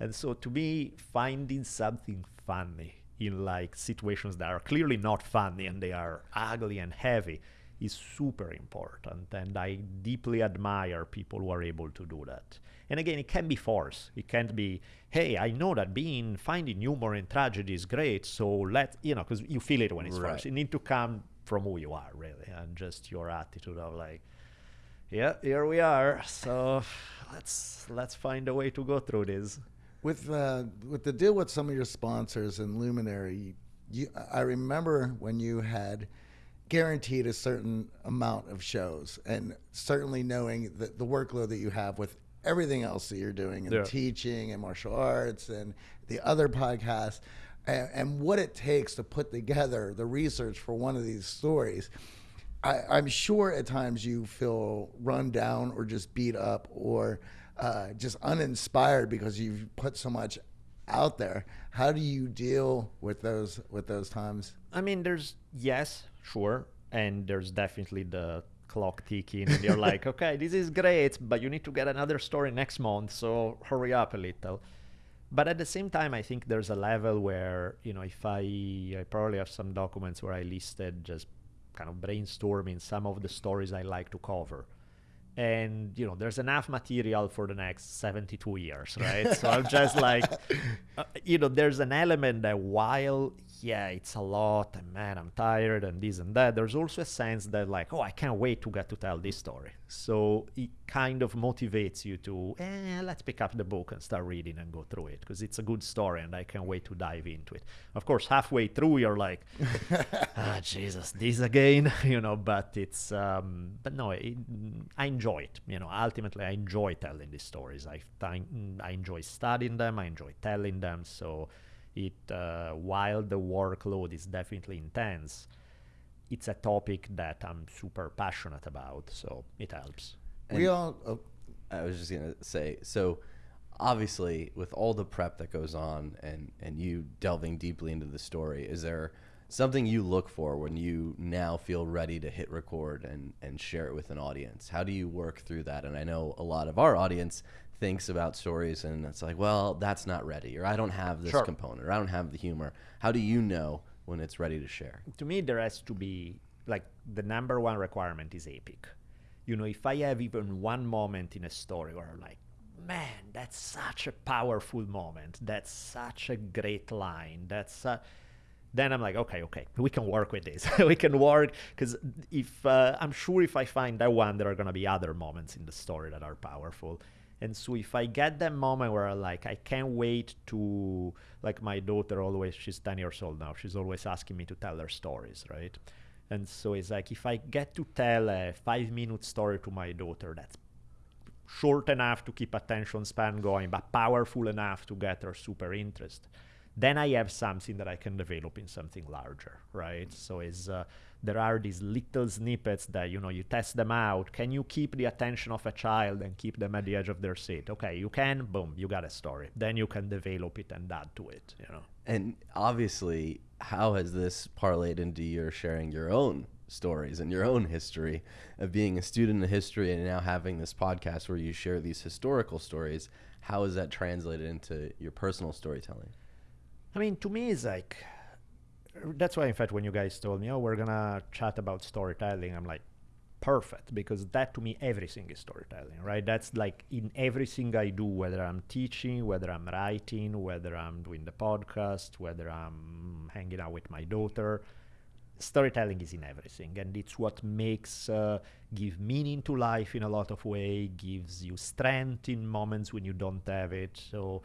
And so, to me, finding something funny in like situations that are clearly not funny and they are ugly and heavy is super important. And I deeply admire people who are able to do that. And again, it can be force. It can't be, hey, I know that being finding humor in tragedy is great, so let you know, because you feel it when it's Right. forced. It need to come from who you are, really, and just your attitude of like, yeah, here we are. So let's let's find a way to go through this. with uh, with the deal with some of your sponsors and Luminary, you, I remember when you had guaranteed a certain amount of shows, and certainly knowing that the workload that you have with everything else that you're doing and Yeah. teaching and martial arts and the other podcasts. and, and what it takes to put together the research for one of these stories. I, I'm sure at times you feel run down or just beat up or uh, just uninspired because you've put so much out there. How do you deal with those with those times? I mean, there's yes, sure, and there's definitely the clock ticking, and you're like, *laughs* okay, this is great, but you need to get another story next month, so hurry up a little. But at the same time, I think there's a level where you know, if I, I probably have some documents where I listed just kind of brainstorming some of the stories I like to cover and you know there's enough material for the next 72 years *laughs* right? So i'm just like uh, you know there's an element that while yeah it's a lot and man i'm tired and this and that there's also a sense that like oh i can't wait to get to tell this story so it kind of motivates you to eh, let's pick up the book and start reading and go through it because it's a good story and i can't wait to dive into it. Of course halfway through you're like *laughs* ah jesus this again *laughs* you know but it's um but no it, i enjoy it you know. Ultimately i enjoy telling these stories. I i enjoy studying them i enjoy telling them so it uh, while the workload is definitely intense it's a topic that i'm super passionate about so it helps we And- all. Oh, I was just gonna say, so obviously with all the prep that goes on and and you delving deeply into the story, is there something you look for when you now feel ready to hit record and and share it with an audience? How do you work through that? And I know a lot of our audience thinks about stories and it's like, well, that's not ready, or I don't have this Sure. component, or I don't have the humor. How do you know when it's ready to share? to me there has to be like the number one requirement is epic. You know if i have even one moment in a story where I'm like man that's such a powerful moment. That's such a great line. That's uh, then i'm like okay okay we can work with this. *laughs* We can work because if uh, i'm sure if i find that one there are going to be other moments in the story that are powerful and so if I get that moment where I like I can't wait to like my daughter always she's 10 years old now she's always asking me to tell her stories right? And so it's like if I get to tell a five minute story to my daughter that's short enough to keep attention span going but powerful enough to get her super interest then I have something that I can develop in something larger, right? So is uh, there are these little snippets that you know you test them out. Can you keep the attention of a child and keep them at the edge of their seat? Okay, you can. Boom, you got a story. Then you can develop it and add to it. You know. And obviously, how has this parlayed into your sharing your own stories and your own history of being a student of history and now having this podcast where you share these historical stories? How has that translated into your personal storytelling? I mean, to me, it's like that's why, in fact, when you guys told me, "Oh, we're gonna chat about storytelling," I'm like, perfect, because that to me, everything is storytelling, right? That's like in everything I do, whether I'm teaching, whether I'm writing, whether I'm doing the podcast, whether I'm hanging out with my daughter. Storytelling is in everything, and it's what makes uh, give meaning to life in a lot of way, gives you strength in moments when you don't have it. So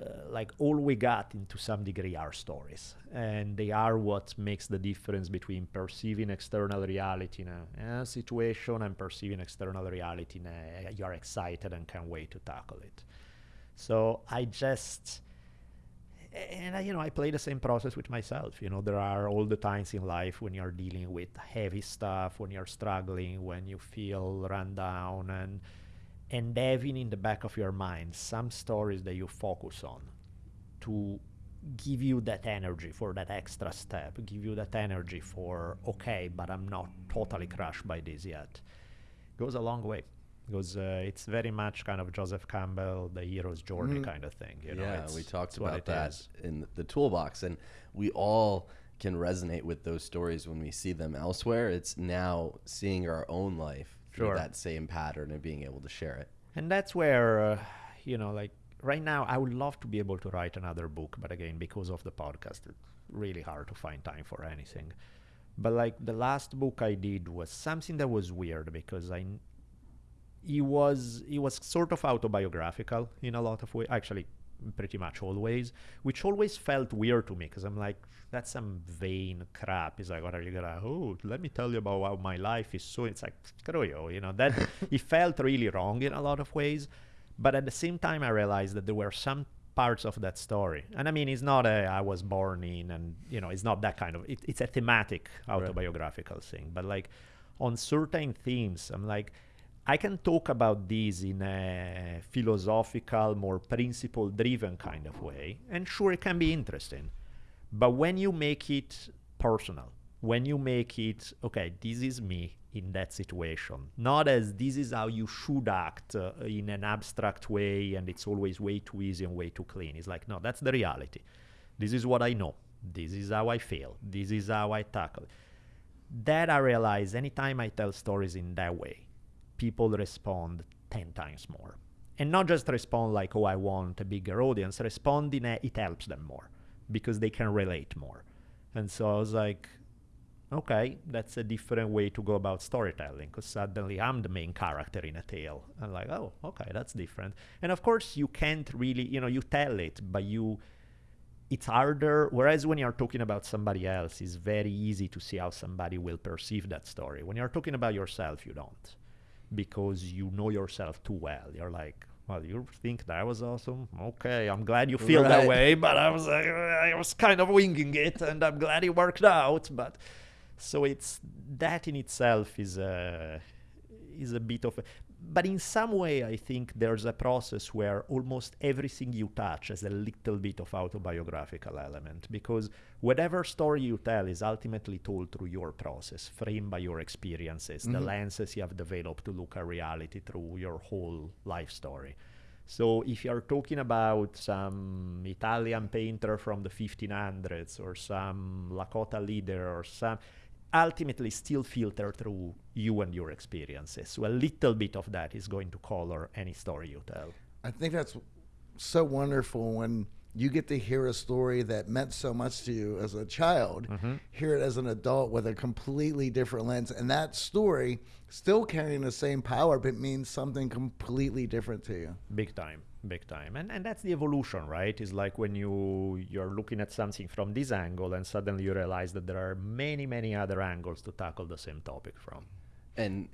uh, like all we got into some degree are stories. And they are what makes the difference between perceiving external reality in a, a situation and perceiving external reality in a, you're excited and can't wait to tackle it. So i just and I, you know i play the same process with myself. You know there are all the times in life when you're dealing with heavy stuff when you're struggling when you feel run down and and having in the back of your mind some stories that you focus on to give you that energy for that extra step, give you that energy for, okay, but I'm not totally crushed by this yet, goes a long way. Because uh, it's very much kind of Joseph Campbell, the hero's journey Mhm. kind of thing. You know, yeah, we talked about that is. in the toolbox, and we all can resonate with those stories when we see them elsewhere. It's now seeing our own life Sure. that same pattern and being able to share it. And that's where, uh, you know, like right now, I would love to be able to write another book, but again, because of the podcast, it's really hard to find time for anything. But like the last book I did was something that was weird because I, it was it was sort of autobiographical in a lot of ways. Actually, pretty much always, which always felt weird to me because I'm like, that's some vain crap. It's like, what are you gonna? Oh, let me tell you about how my life is. So it's like, screw you, you know. That *laughs* it felt really wrong in a lot of ways, but at the same time, I realized that there were some parts of that story. And I mean, it's not a I was born in, and you know, it's not that kind of. It, it's a thematic autobiographical right. thing, but like on certain themes, I'm like. I can talk about these in a philosophical, more principle driven kind of way, and sure, it can be interesting. But when you make it personal, when you make it, okay, this is me in that situation, not as this is how you should act uh, in an abstract way and it's always way too easy and way too clean. It's like, no, that's the reality. This is what I know. This is how I feel. This is how I tackle it. That I realize anytime I tell stories in that way, people respond 10 times more. And not just respond like, oh, I want a bigger audience, respond in a, it helps them more because they can relate more. And so I was like, okay, that's a different way to go about storytelling because suddenly I'm the main character in a tale. I'm like, oh, okay, that's different. And of course, you can't really, you know, you tell it, but you, it's harder. Whereas when you're talking about somebody else, it's very easy to see how somebody will perceive that story. When you're talking about yourself, you don't because you know yourself too well. You're like, well, you think that was awesome? Okay, I'm glad you feel right. that way, but I was, uh, I was kind of winging it, and I'm glad it worked out. But so it's that in itself is a is a bit of a, but in some way I think there's a process where almost everything you touch has a little bit of autobiographical element because whatever story you tell is ultimately told through your process, framed by your experiences, mm-hmm. the lenses you have developed to look at reality through your whole life story. So if you're talking about some Italian painter from the 1500s or some Lakota leader or some ultimately still filter through you and your experiences. So a little bit of that is going to color any story you tell. I think that's so wonderful when you get to hear a story that meant so much to you as a child, mm-hmm. hear it as an adult with a completely different lens, and that story still carrying the same power, but means something completely different to you. Big time big time and and that's the evolution right it's like when you you're looking at something from this angle and suddenly you realize that there are many many other angles to tackle the same topic from and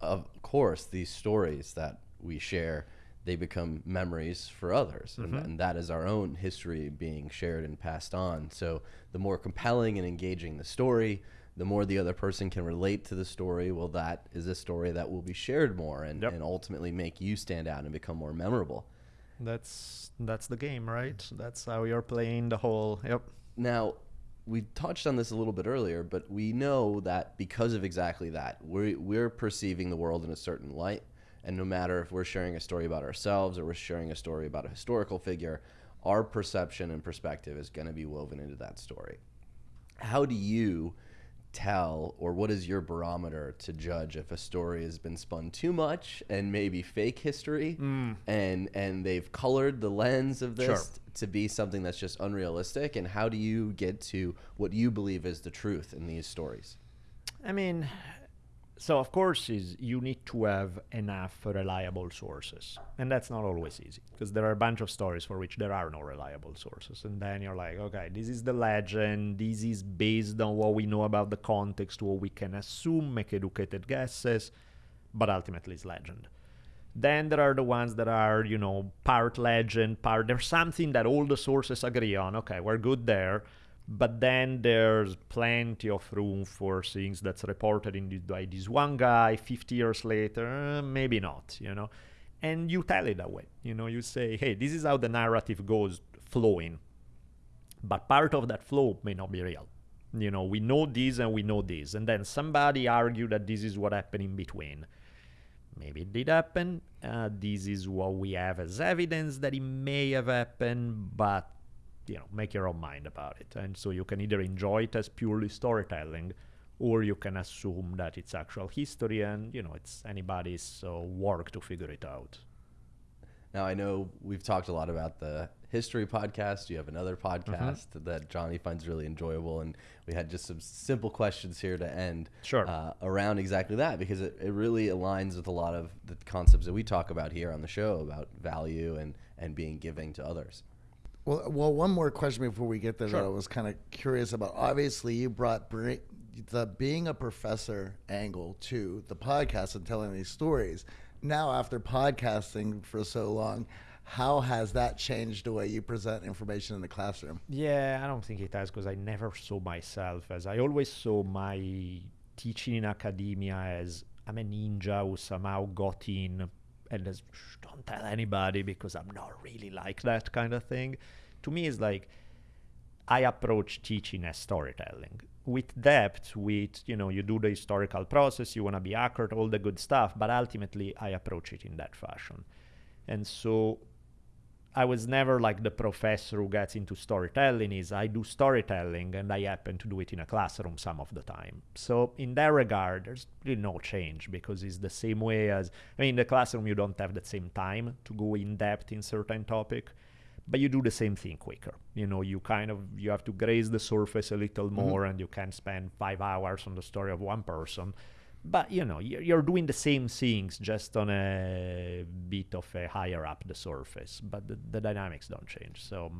of course these stories that we share they become memories for others mm-hmm. and, and, that is our own history being shared and passed on so the more compelling and engaging the story the more the other person can relate to the story well that is a story that will be shared more and, yep. and ultimately make you stand out and become more memorable that's that's the game, right? That's how you're playing the whole. Yep. Now, we touched on this a little bit earlier, but we know that because of exactly that, we're we're perceiving the world in a certain light, and no matter if we're sharing a story about ourselves or we're sharing a story about a historical figure, our perception and perspective is going to be woven into that story. How do you tell or what is your barometer to judge if a story has been spun too much and maybe fake history mm. and and they've colored the lens of this sure. to be something that's just unrealistic and how do you get to what you believe is the truth in these stories i mean so of course is you need to have enough reliable sources. And that's not always easy because there are a bunch of stories for which there are no reliable sources. And then you're like okay this is the legend. This is based on what we know about the context what we can assume make educated guesses but ultimately it's legend. Then there are the ones that are you know part legend part there's something that all the sources agree on. Okay we're good there but then there's plenty of room for things that's reported in by this one guy 50 years later maybe not you know? And you tell it that way you know? You say hey this is how the narrative goes flowing but part of that flow may not be real. You know we know this and we know this and then somebody argued that this is what happened in between. Maybe it did happen uh, this is what we have as evidence that it may have happened but you know make your own mind about it and so you can either enjoy it as purely storytelling or you can assume that it's actual history and you know it's anybody's uh, work to figure it out now i know we've talked a lot about the history podcast you have another mm-hmm. podcast mm-hmm. that johnny finds really enjoyable and we had just some simple questions here to end sure. uh, around exactly that because it, it really aligns with a lot of the concepts that we talk about here on the show about value and, and being giving to others well, well, one more question before we get there sure. that I was kind of curious about. Obviously, you brought the being a professor angle to the podcast and telling these stories. Now, after podcasting for so long, How has that changed the way you present information in the classroom? Yeah, I don't think it has because I never saw myself as I always saw my teaching in academia as I'm a ninja who somehow got in and as don't tell anybody because I'm not really like that kind of thing. To me, it's like I approach teaching as storytelling with depth, with, you know, you do the historical process, you want to be accurate, all the good stuff, but ultimately I approach it in that fashion. And so I was never like the professor who gets into storytelling is I do storytelling and I happen to do it in a classroom some of the time. So in that regard, there's really no change because it's the same way as I mean in the classroom you don't have the same time to go in depth in certain topic but you do the same thing quicker. You know, you kind of you have to graze the surface a little mm-hmm. more, and you can spend five hours on the story of one person. But you know, you're doing the same things just on a bit of a higher up the surface, but the, the dynamics don't change. So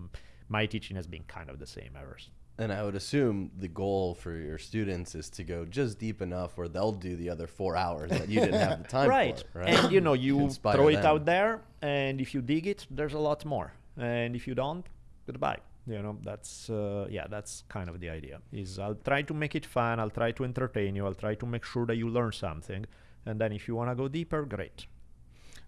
my teaching has been kind of the same ever. And I would assume the goal for your students is to go just deep enough where they'll do the other four hours that you didn't have the time right. for. Right. And you know, you *laughs* throw it them. out there, and if you dig it, there's a lot more and if you don't goodbye you know that's uh, yeah that's kind of the idea is i'll try to make it fun i'll try to entertain you i'll try to make sure that you learn something and then if you want to go deeper great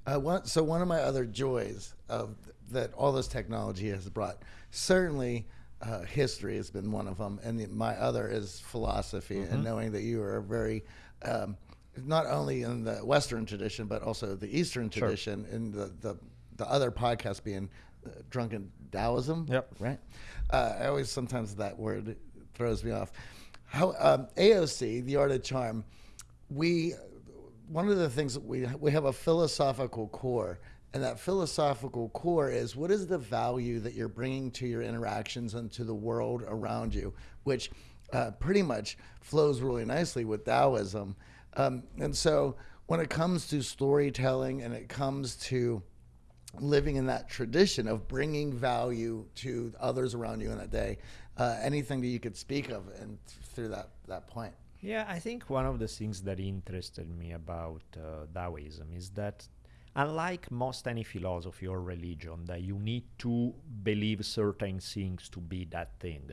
uh, one, so one of my other joys of that all this technology has brought certainly uh, history has been one of them and the, my other is philosophy mm-hmm. and knowing that you are very um, not only in the western tradition but also the eastern tradition sure. in the, the the other podcast being drunken Taoism. Yep. Right. Uh, I always sometimes that word throws me off. How um, AOC, the art of charm, we one of the things that we we have a philosophical core, and that philosophical core is what is the value that you're bringing to your interactions and to the world around you, which uh, pretty much flows really nicely with Taoism. Um, and so when it comes to storytelling and it comes to living in that tradition of bringing value to others around you in that day. Uh, anything that you could speak of and through that that point. Yeah, I think one of the things that interested me about uh, Taoism is that unlike most any philosophy or religion that you need to believe certain things to be that thing,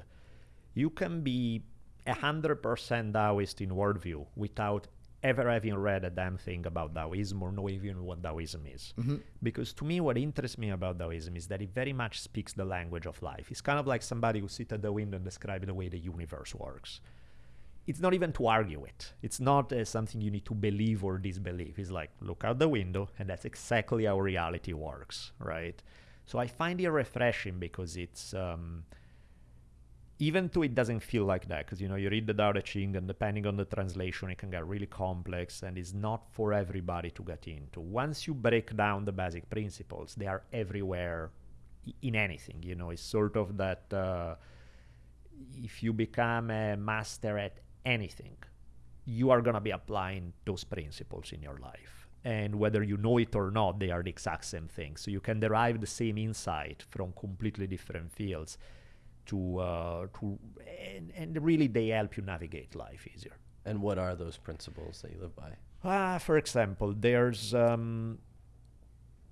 you can be a hundred percent Taoist in worldview without ever having read a damn thing about Taoism or know even what Taoism is. Mm-hmm. Because to me, what interests me about Taoism is that it very much speaks the language of life. It's kind of like somebody who sits at the window and describes the way the universe works. It's not even to argue it. It's not uh, something you need to believe or disbelieve. It's like, look out the window, and that's exactly how reality works, right? So I find it refreshing because it's. Um, even though it doesn't feel like that, because you know you read the Tao Te Ching, and depending on the translation, it can get really complex, and it's not for everybody to get into. Once you break down the basic principles, they are everywhere in anything. You know, it's sort of that uh, if you become a master at anything, you are gonna be applying those principles in your life. And whether you know it or not, they are the exact same thing. So you can derive the same insight from completely different fields to uh, to and, and really they help you navigate life easier. And what are those principles that you live by? Ah, for example, there's um,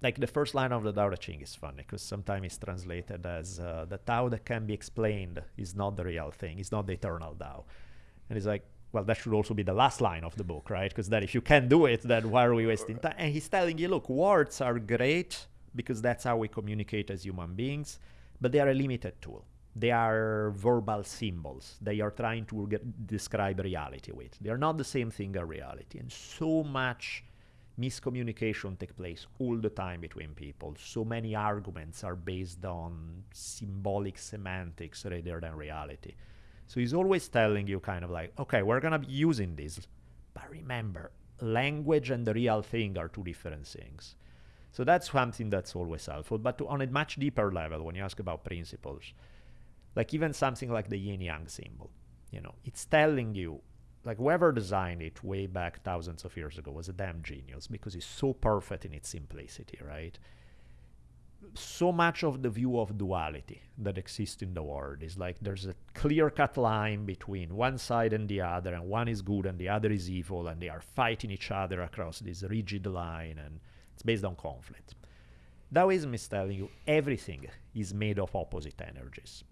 like the first line of the Tao Te Ching is funny because sometimes it's translated as uh, the Tao that can be explained is not the real thing, it's not the eternal Tao. And it's like, well, that should also be the last line of the book, right? Because then if you can't do it, then why are we wasting time? And he's telling you, look, words are great because that's how we communicate as human beings, but they are a limited tool they are verbal symbols they are trying to get, describe reality with. They are not the same thing as reality. And so much miscommunication take place all the time between people. So many arguments are based on symbolic semantics rather than reality. So he's always telling you kind of like okay we're going to be using this but remember language and the real thing are two different things. So that's something that's always helpful. But to, on a much deeper level when you ask about principles like even something like the yin yang symbol you know it's telling you like whoever designed it way back thousands of years ago was a damn genius because it's so perfect in its simplicity right? So much of the view of duality that exists in the world is like there's a clear cut line between one side and the other and one is good and the other is evil and they are fighting each other across this rigid line and it's based on conflict. Taoism is telling you everything is made of opposite energies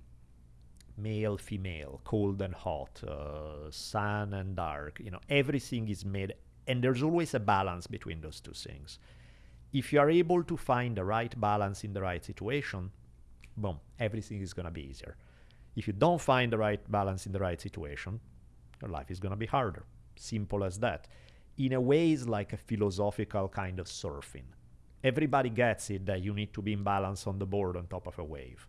male, female, cold and hot, uh, sun and dark. You know, everything is made, and there's always a balance between those two things. If you are able to find the right balance in the right situation, boom, everything is going to be easier. If you don't find the right balance in the right situation, your life is going to be harder. Simple as that. In a way, it's like a philosophical kind of surfing. Everybody gets it that you need to be in balance on the board on top of a wave.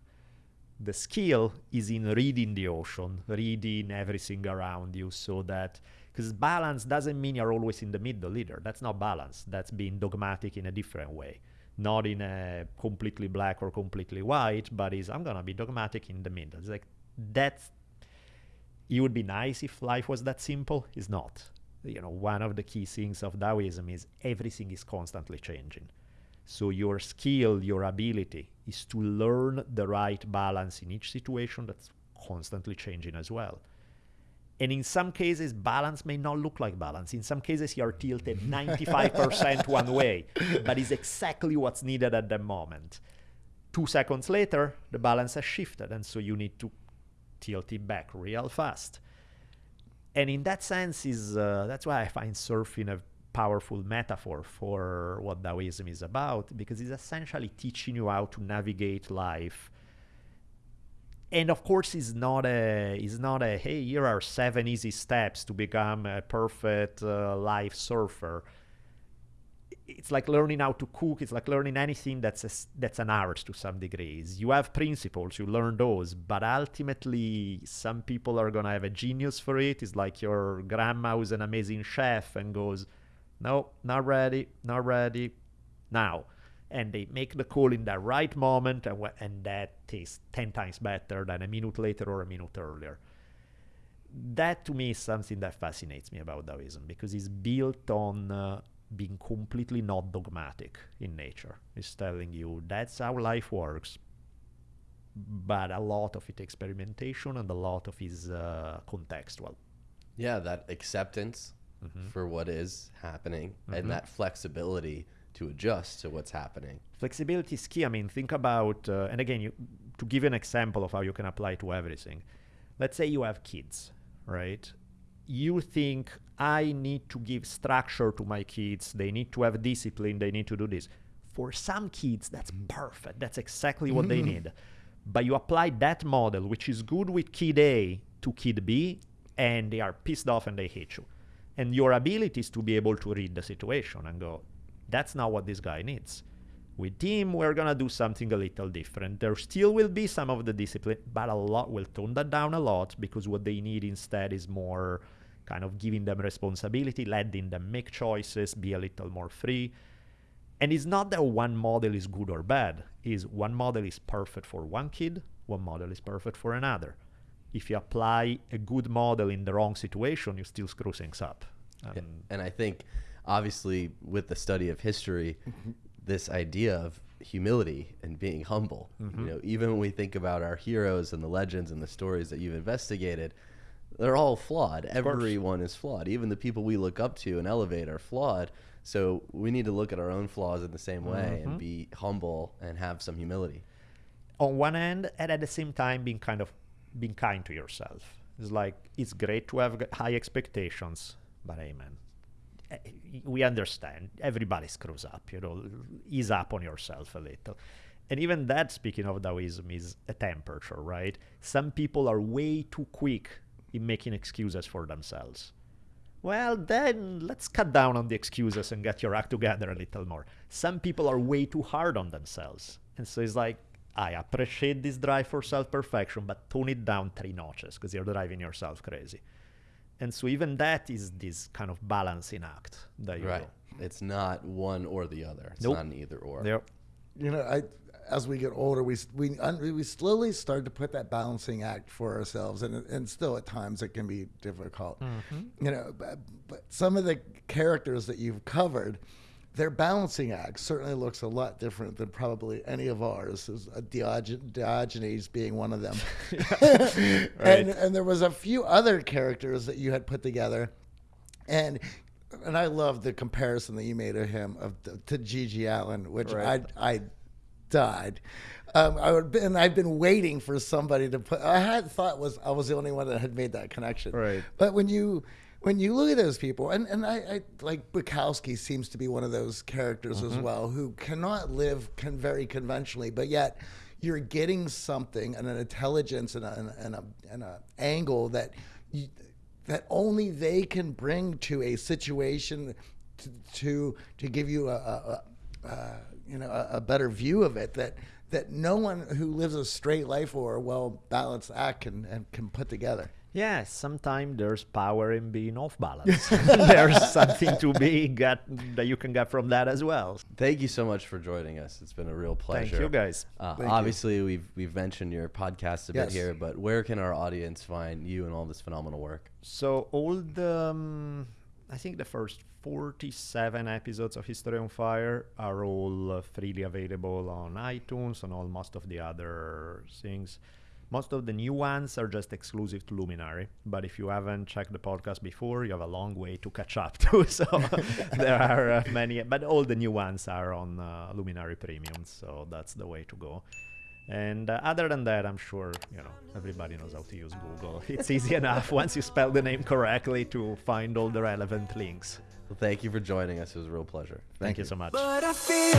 The skill is in reading the ocean, reading everything around you so that because balance doesn't mean you're always in the middle either. That's not balance. That's being dogmatic in a different way. Not in a completely black or completely white, but is I'm gonna be dogmatic in the middle. It's like that's it would be nice if life was that simple. It's not. You know, one of the key things of Taoism is everything is constantly changing. So your skill, your ability is to learn the right balance in each situation that's constantly changing as well. And in some cases, balance may not look like balance. In some cases, you're tilted *laughs* 95% one way, but it's exactly what's needed at the moment. Two seconds later, the balance has shifted, and so you need to tilt it back real fast. And in that sense, is uh, that's why I find surfing a powerful metaphor for what Taoism is about, because it's essentially teaching you how to navigate life. And of course it's not a it's not a hey here are seven easy steps to become a perfect uh, life surfer. It's like learning how to cook. It's like learning anything that's a, that's an art to some degrees. You have principles. You learn those. But ultimately some people are going to have a genius for it. It's like your grandma who's an amazing chef and goes no not ready not ready now and they make the call in the right moment, and, and that tastes 10 times better than a minute later or a minute earlier. That to me is something that fascinates me about Taoism because it's built on uh, being completely not dogmatic in nature. It's telling you that's how life works, but a lot of it experimentation and a lot of it is uh, contextual. Yeah, that acceptance mm-hmm. for what is happening mm-hmm. and that flexibility to adjust to what's happening. Flexibility is key. I mean, think about, uh, and again, you, to give you an example of how you can apply to everything. Let's say you have kids, right? You think, I need to give structure to my kids. They need to have discipline. They need to do this. For some kids, that's perfect. That's exactly what they *laughs* need. But you apply that model, which is good with kid A to kid B, and they are pissed off and they hate you. And your ability is to be able to read the situation and go, that's not what this guy needs. With him, we're gonna do something a little different. There still will be some of the discipline, but a lot will tone that down a lot because what they need instead is more kind of giving them responsibility, letting them make choices, be a little more free. And it's not that one model is good or bad. Is one model is perfect for one kid, one model is perfect for another. If you apply a good model in the wrong situation, you still screw things up. Um, and I think obviously with the study of history, mm-hmm. this idea of humility and being humble. Mm-hmm. You know, even when we think about our heroes and the legends and the stories that you've investigated, they're all flawed. Everyone is flawed. Even the people we look up to and elevate are flawed. So we need to look at our own flaws in the same way mm-hmm. and be humble and have some humility. On one end, and at the same time, being kind of being kind to yourself. It's like it's great to have high expectations, but man, Eh, we understand. Everybody screws up you know ease up on yourself a little. And even that speaking of taoism is a temperature right? Some people are way too quick in making excuses for themselves. Well then let's cut down on the excuses and get your act together a little more. Some people are way too hard on themselves. And so it's like i appreciate this drive for self-perfection but tone it down three notches because you're driving yourself crazy and so even that is this kind of balancing act that you right. Do. It's not one or the other. It's nope. not an either or. Yep. You know, I as we get older, we we we slowly start to put that balancing act for ourselves, and and still at times it can be difficult. Mm-hmm. You know, but, but some of the characters that you've covered their balancing act certainly looks a lot different than probably any of ours. A Diogen- Diogenes being one of them, *laughs* *laughs* right. and and there was a few other characters that you had put together, and and I love the comparison that you made of him of to GG Allin, which right. I I died. Um, I would, and I've been waiting for somebody to put. I had thought was I was the only one that had made that connection. Right. But when you when you look at those people, and and I, I like Bukowski seems to be one of those characters as mm-hmm. well who cannot live con- very conventionally, but yet you're getting something and an intelligence and a and a, and a, angle that you, that only they can bring to a situation to to, to give you a, a, a, you know a, a better view of it that that no one who lives a straight life or a well balanced act can and can put together. Yeah, sometimes there's power in being off balance. *laughs* there's something to be got that you can get from that as well. Thank you so much for joining us. It's been a real pleasure. Thank you guys. Uh, Thank you. obviously, we've we've mentioned your podcast a bit here, but where can our audience find you and all this phenomenal work? So all the, um, I think the first 47 episodes of History on Fire are all uh, freely available on iTunes and all most of the other things. Most of the new ones are just exclusive to Luminary, but if you haven't checked the podcast before, you have a long way to catch up to. *laughs* So there are uh, many, but all the new ones are on uh, Luminary Premium, so that's the way to go. And uh, other than that, I'm sure you know everybody knows how to use Google. *laughs* It's easy enough *laughs* once you spell the name correctly to find all the relevant links. Well, thank you for joining us. It was a real pleasure. Thank, you so much. But I feel